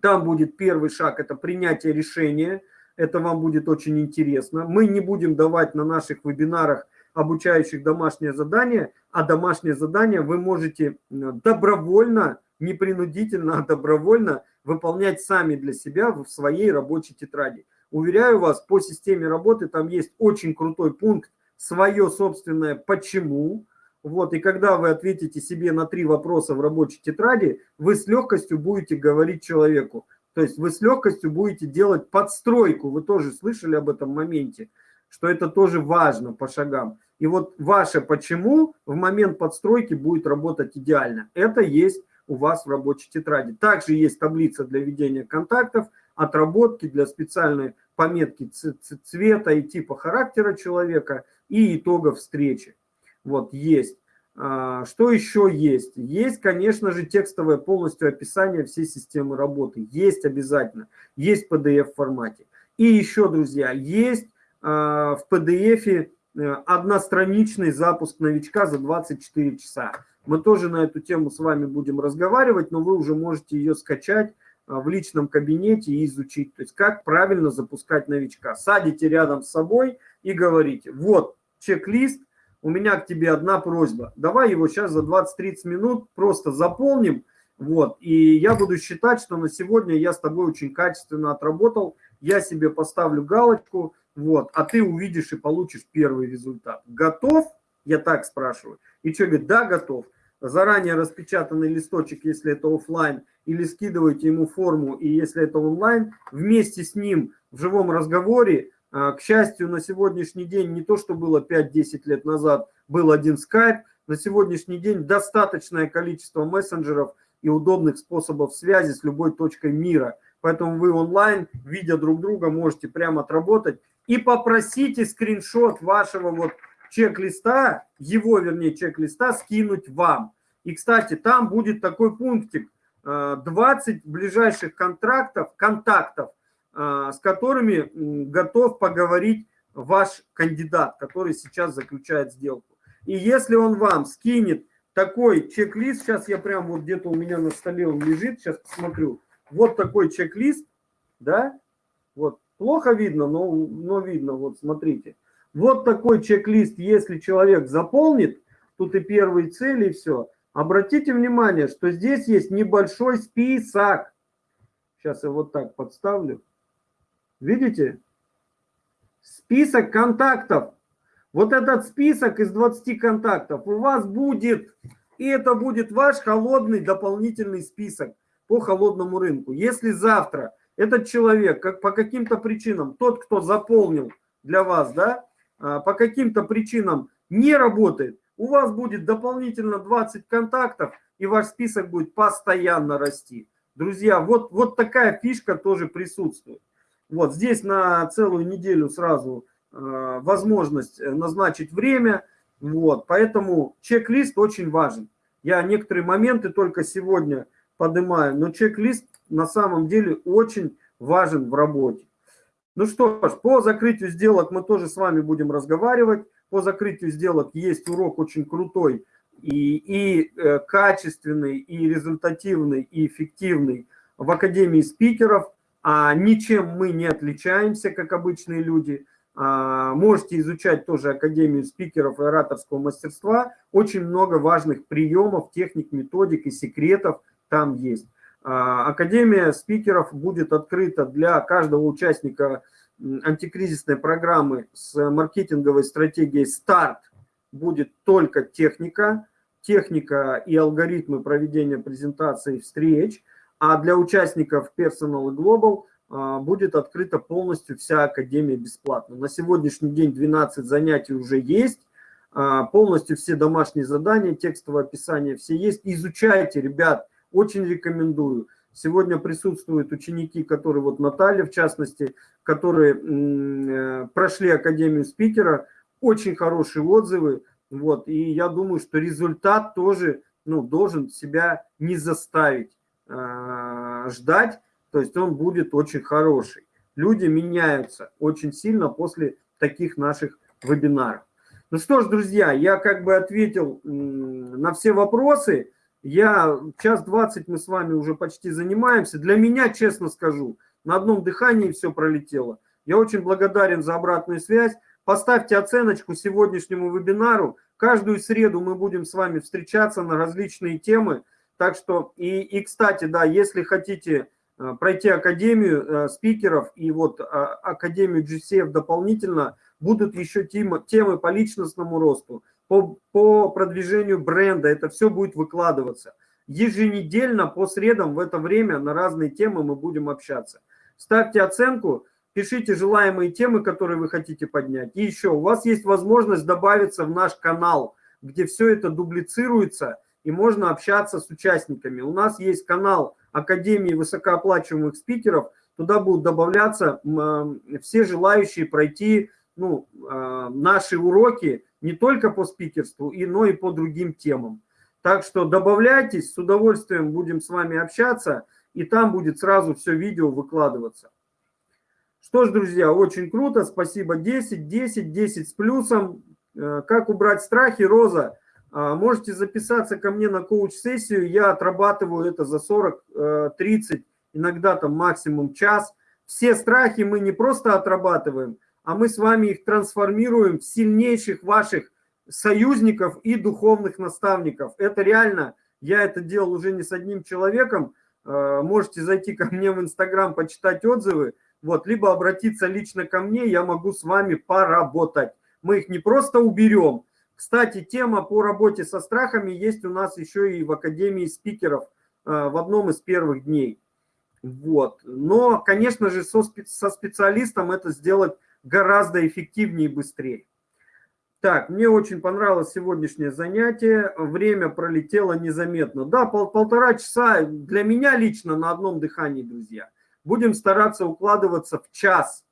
Там будет первый шаг, это принятие решения. Это вам будет очень интересно. Мы не будем давать на наших вебинарах обучающих домашнее задание, а домашнее задание вы можете добровольно, не принудительно, а добровольно выполнять сами для себя в своей рабочей тетради. Уверяю вас, по системе работы там есть очень крутой пункт «Свое собственное почему». Вот, и когда вы ответите себе на три вопроса в рабочей тетради, вы с легкостью будете говорить человеку. То есть вы с легкостью будете делать подстройку. Вы тоже слышали об этом моменте, что это тоже важно по шагам. И вот ваше почему в момент подстройки будет работать идеально. Это есть у вас в рабочей тетради. Также есть таблица для ведения контактов, отработки для специальной пометки цвета и типа характера человека и итогов встречи. Вот есть. А, что еще есть? Есть, конечно же, текстовое полностью описание всей системы работы. Есть обязательно. Есть в PDF формате. И еще, друзья, есть а, в PDF э, одностраничный запуск новичка за 24 часа. Мы тоже на эту тему с вами будем разговаривать, но вы уже можете ее скачать а, в личном кабинете и изучить. То есть как правильно запускать новичка. Садите рядом с собой и говорите, вот чек-лист, у меня к тебе одна просьба. Давай его сейчас за 20-30 минут просто заполним. Вот, и я буду считать, что на сегодня я с тобой очень качественно отработал. Я себе поставлю галочку, вот, а ты увидишь и получишь первый результат. Готов? Я так спрашиваю. И что говорит, да, готов заранее распечатанный листочек, если это офлайн, или скидываете ему форму, и если это онлайн, вместе с ним в живом разговоре, к счастью, на сегодняшний день не то, что было 5-10 лет назад, был один скайп, на сегодняшний день достаточное количество мессенджеров и удобных способов связи с любой точкой мира. Поэтому вы онлайн, видя друг друга, можете прямо отработать. И попросите скриншот вашего вот чек-листа, его, вернее, чек-листа скинуть вам. И, кстати, там будет такой пунктик, 20 э, ближайших контрактов, контактов, с которыми готов поговорить ваш кандидат, который сейчас заключает сделку. И если он вам скинет такой чек-лист, сейчас я прям вот где-то у меня на столе он лежит, сейчас посмотрю, вот такой чек-лист, да, вот, плохо видно, но, но видно, вот смотрите, Вот такой чек-лист, если человек заполнит, тут и первые цели, и все. Обратите внимание, что здесь есть небольшой список. Сейчас я вот так подставлю. Видите? Список контактов. Вот этот список из 20 контактов у вас будет, и это будет ваш холодный дополнительный список по холодному рынку. Если завтра этот человек как по каким-то причинам, тот, кто заполнил для вас, да, а, по каким-то причинам не работает, у вас будет дополнительно 20 контактов, и ваш список будет постоянно расти. Друзья, вот, вот такая фишка тоже присутствует. Вот здесь на целую неделю сразу э, возможность назначить время. Вот, поэтому чек-лист очень важен. Я некоторые моменты только сегодня поднимаю, но чек-лист на самом деле очень важен в работе. Ну что ж, по закрытию сделок мы тоже с вами будем разговаривать. По закрытию сделок есть урок очень крутой и, и э, качественный, и результативный, и эффективный в Академии спикеров. А ничем мы не отличаемся, как обычные люди. А, можете изучать тоже Академию спикеров и ораторского мастерства. Очень много важных приемов, техник, методик и секретов там есть. А, Академия спикеров будет открыта для каждого участника антикризисной программы с маркетинговой стратегией «Старт». Будет только техника, техника и алгоритмы проведения презентаций встреч. А для участников Personal и Global а, будет открыта полностью вся Академия бесплатно. На сегодняшний день 12 занятий уже есть. А, полностью все домашние задания, текстовое описание все есть. Изучайте, ребят, очень рекомендую. Сегодня присутствуют ученики, которые, вот Наталья в частности, которые э, прошли Академию спикера, очень хорошие отзывы. Вот, и я думаю, что результат тоже ну, должен себя не заставить ждать, то есть он будет очень хороший. Люди меняются очень сильно после таких наших вебинаров. Ну что ж, друзья, я как бы ответил на все вопросы. Я час двадцать мы с вами уже почти занимаемся. Для меня, честно скажу, на одном дыхании все пролетело. Я очень благодарен за обратную связь. Поставьте оценочку сегодняшнему вебинару. Каждую среду мы будем с вами встречаться на различные темы. Так что, и, и кстати, да, если хотите э, пройти Академию э, спикеров и вот а, Академию GCF дополнительно, будут еще темы, темы по личностному росту, по, по продвижению бренда, это все будет выкладываться. Еженедельно по средам в это время на разные темы мы будем общаться. Ставьте оценку, пишите желаемые темы, которые вы хотите поднять. И еще, у вас есть возможность добавиться в наш канал, где все это дублицируется, и можно общаться с участниками. У нас есть канал Академии высокооплачиваемых спикеров, туда будут добавляться все желающие пройти ну, а, наши уроки не только по спикерству, но и по другим темам. Так что добавляйтесь, с удовольствием будем с вами общаться, и там будет сразу все видео выкладываться. Что ж, друзья, очень круто, спасибо. 10, 10, 10 с плюсом. Э, как убрать страхи, Роза? А, можете записаться ко мне на коуч-сессию, я отрабатываю это за 40, 30, э, иногда там максимум час. Все страхи мы не просто отрабатываем, а мы с вами их трансформируем в сильнейших ваших союзников и духовных наставников. Это реально, я это делал уже не с одним человеком, э, можете зайти ко мне в Инстаграм, почитать отзывы, вот, либо обратиться лично ко мне, я могу с вами поработать. Мы их не просто уберем. Кстати, тема по работе со страхами есть у нас еще и в Академии спикеров э, в одном из первых дней. Вот. Но, конечно же, со, со специалистом это сделать гораздо эффективнее и быстрее. Так, мне очень понравилось сегодняшнее занятие. Время пролетело незаметно. Да, пол, полтора часа для меня лично на одном дыхании, друзья. Будем стараться укладываться в час.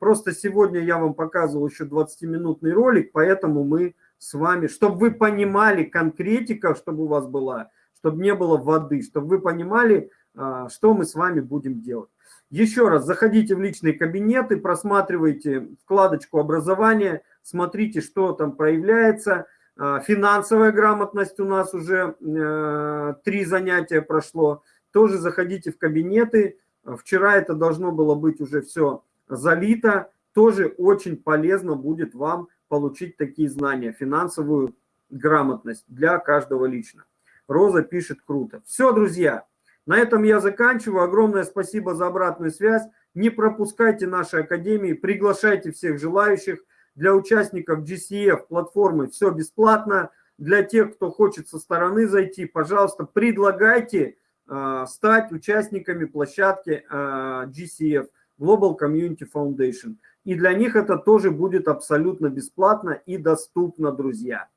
Просто сегодня я вам показывал еще 20-минутный ролик, поэтому мы с вами, чтобы вы понимали конкретика, чтобы у вас была, чтобы не было воды, чтобы вы понимали, а, что мы с вами будем делать. Еще раз, заходите в личные кабинеты, просматривайте вкладочку образования, смотрите, что там проявляется. А, финансовая грамотность у нас уже э, три занятия прошло. Тоже заходите в кабинеты. Вчера это должно было быть уже все залито. тоже очень полезно будет вам получить такие знания, финансовую грамотность для каждого лично. Роза пишет круто. Все, друзья, на этом я заканчиваю. Огромное спасибо за обратную связь. Не пропускайте наши академии, приглашайте всех желающих. Для участников GCF платформы все бесплатно. Для тех, кто хочет со стороны зайти, пожалуйста, предлагайте э, стать участниками площадки э, GCF, Global Community Foundation. И для них это тоже будет абсолютно бесплатно и доступно, друзья.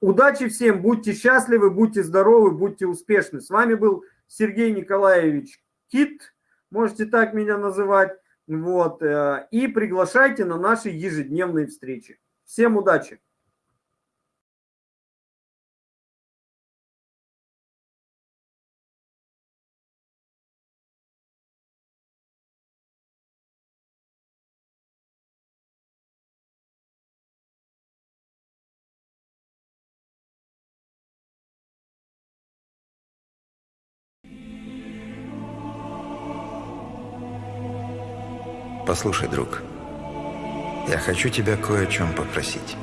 Удачи всем, будьте счастливы, будьте здоровы, будьте успешны. С вами был Сергей Николаевич Кит, можете так меня называть. Вот, э, и приглашайте на наши ежедневные встречи. Всем удачи! Послушай, друг, я хочу тебя кое о чем попросить.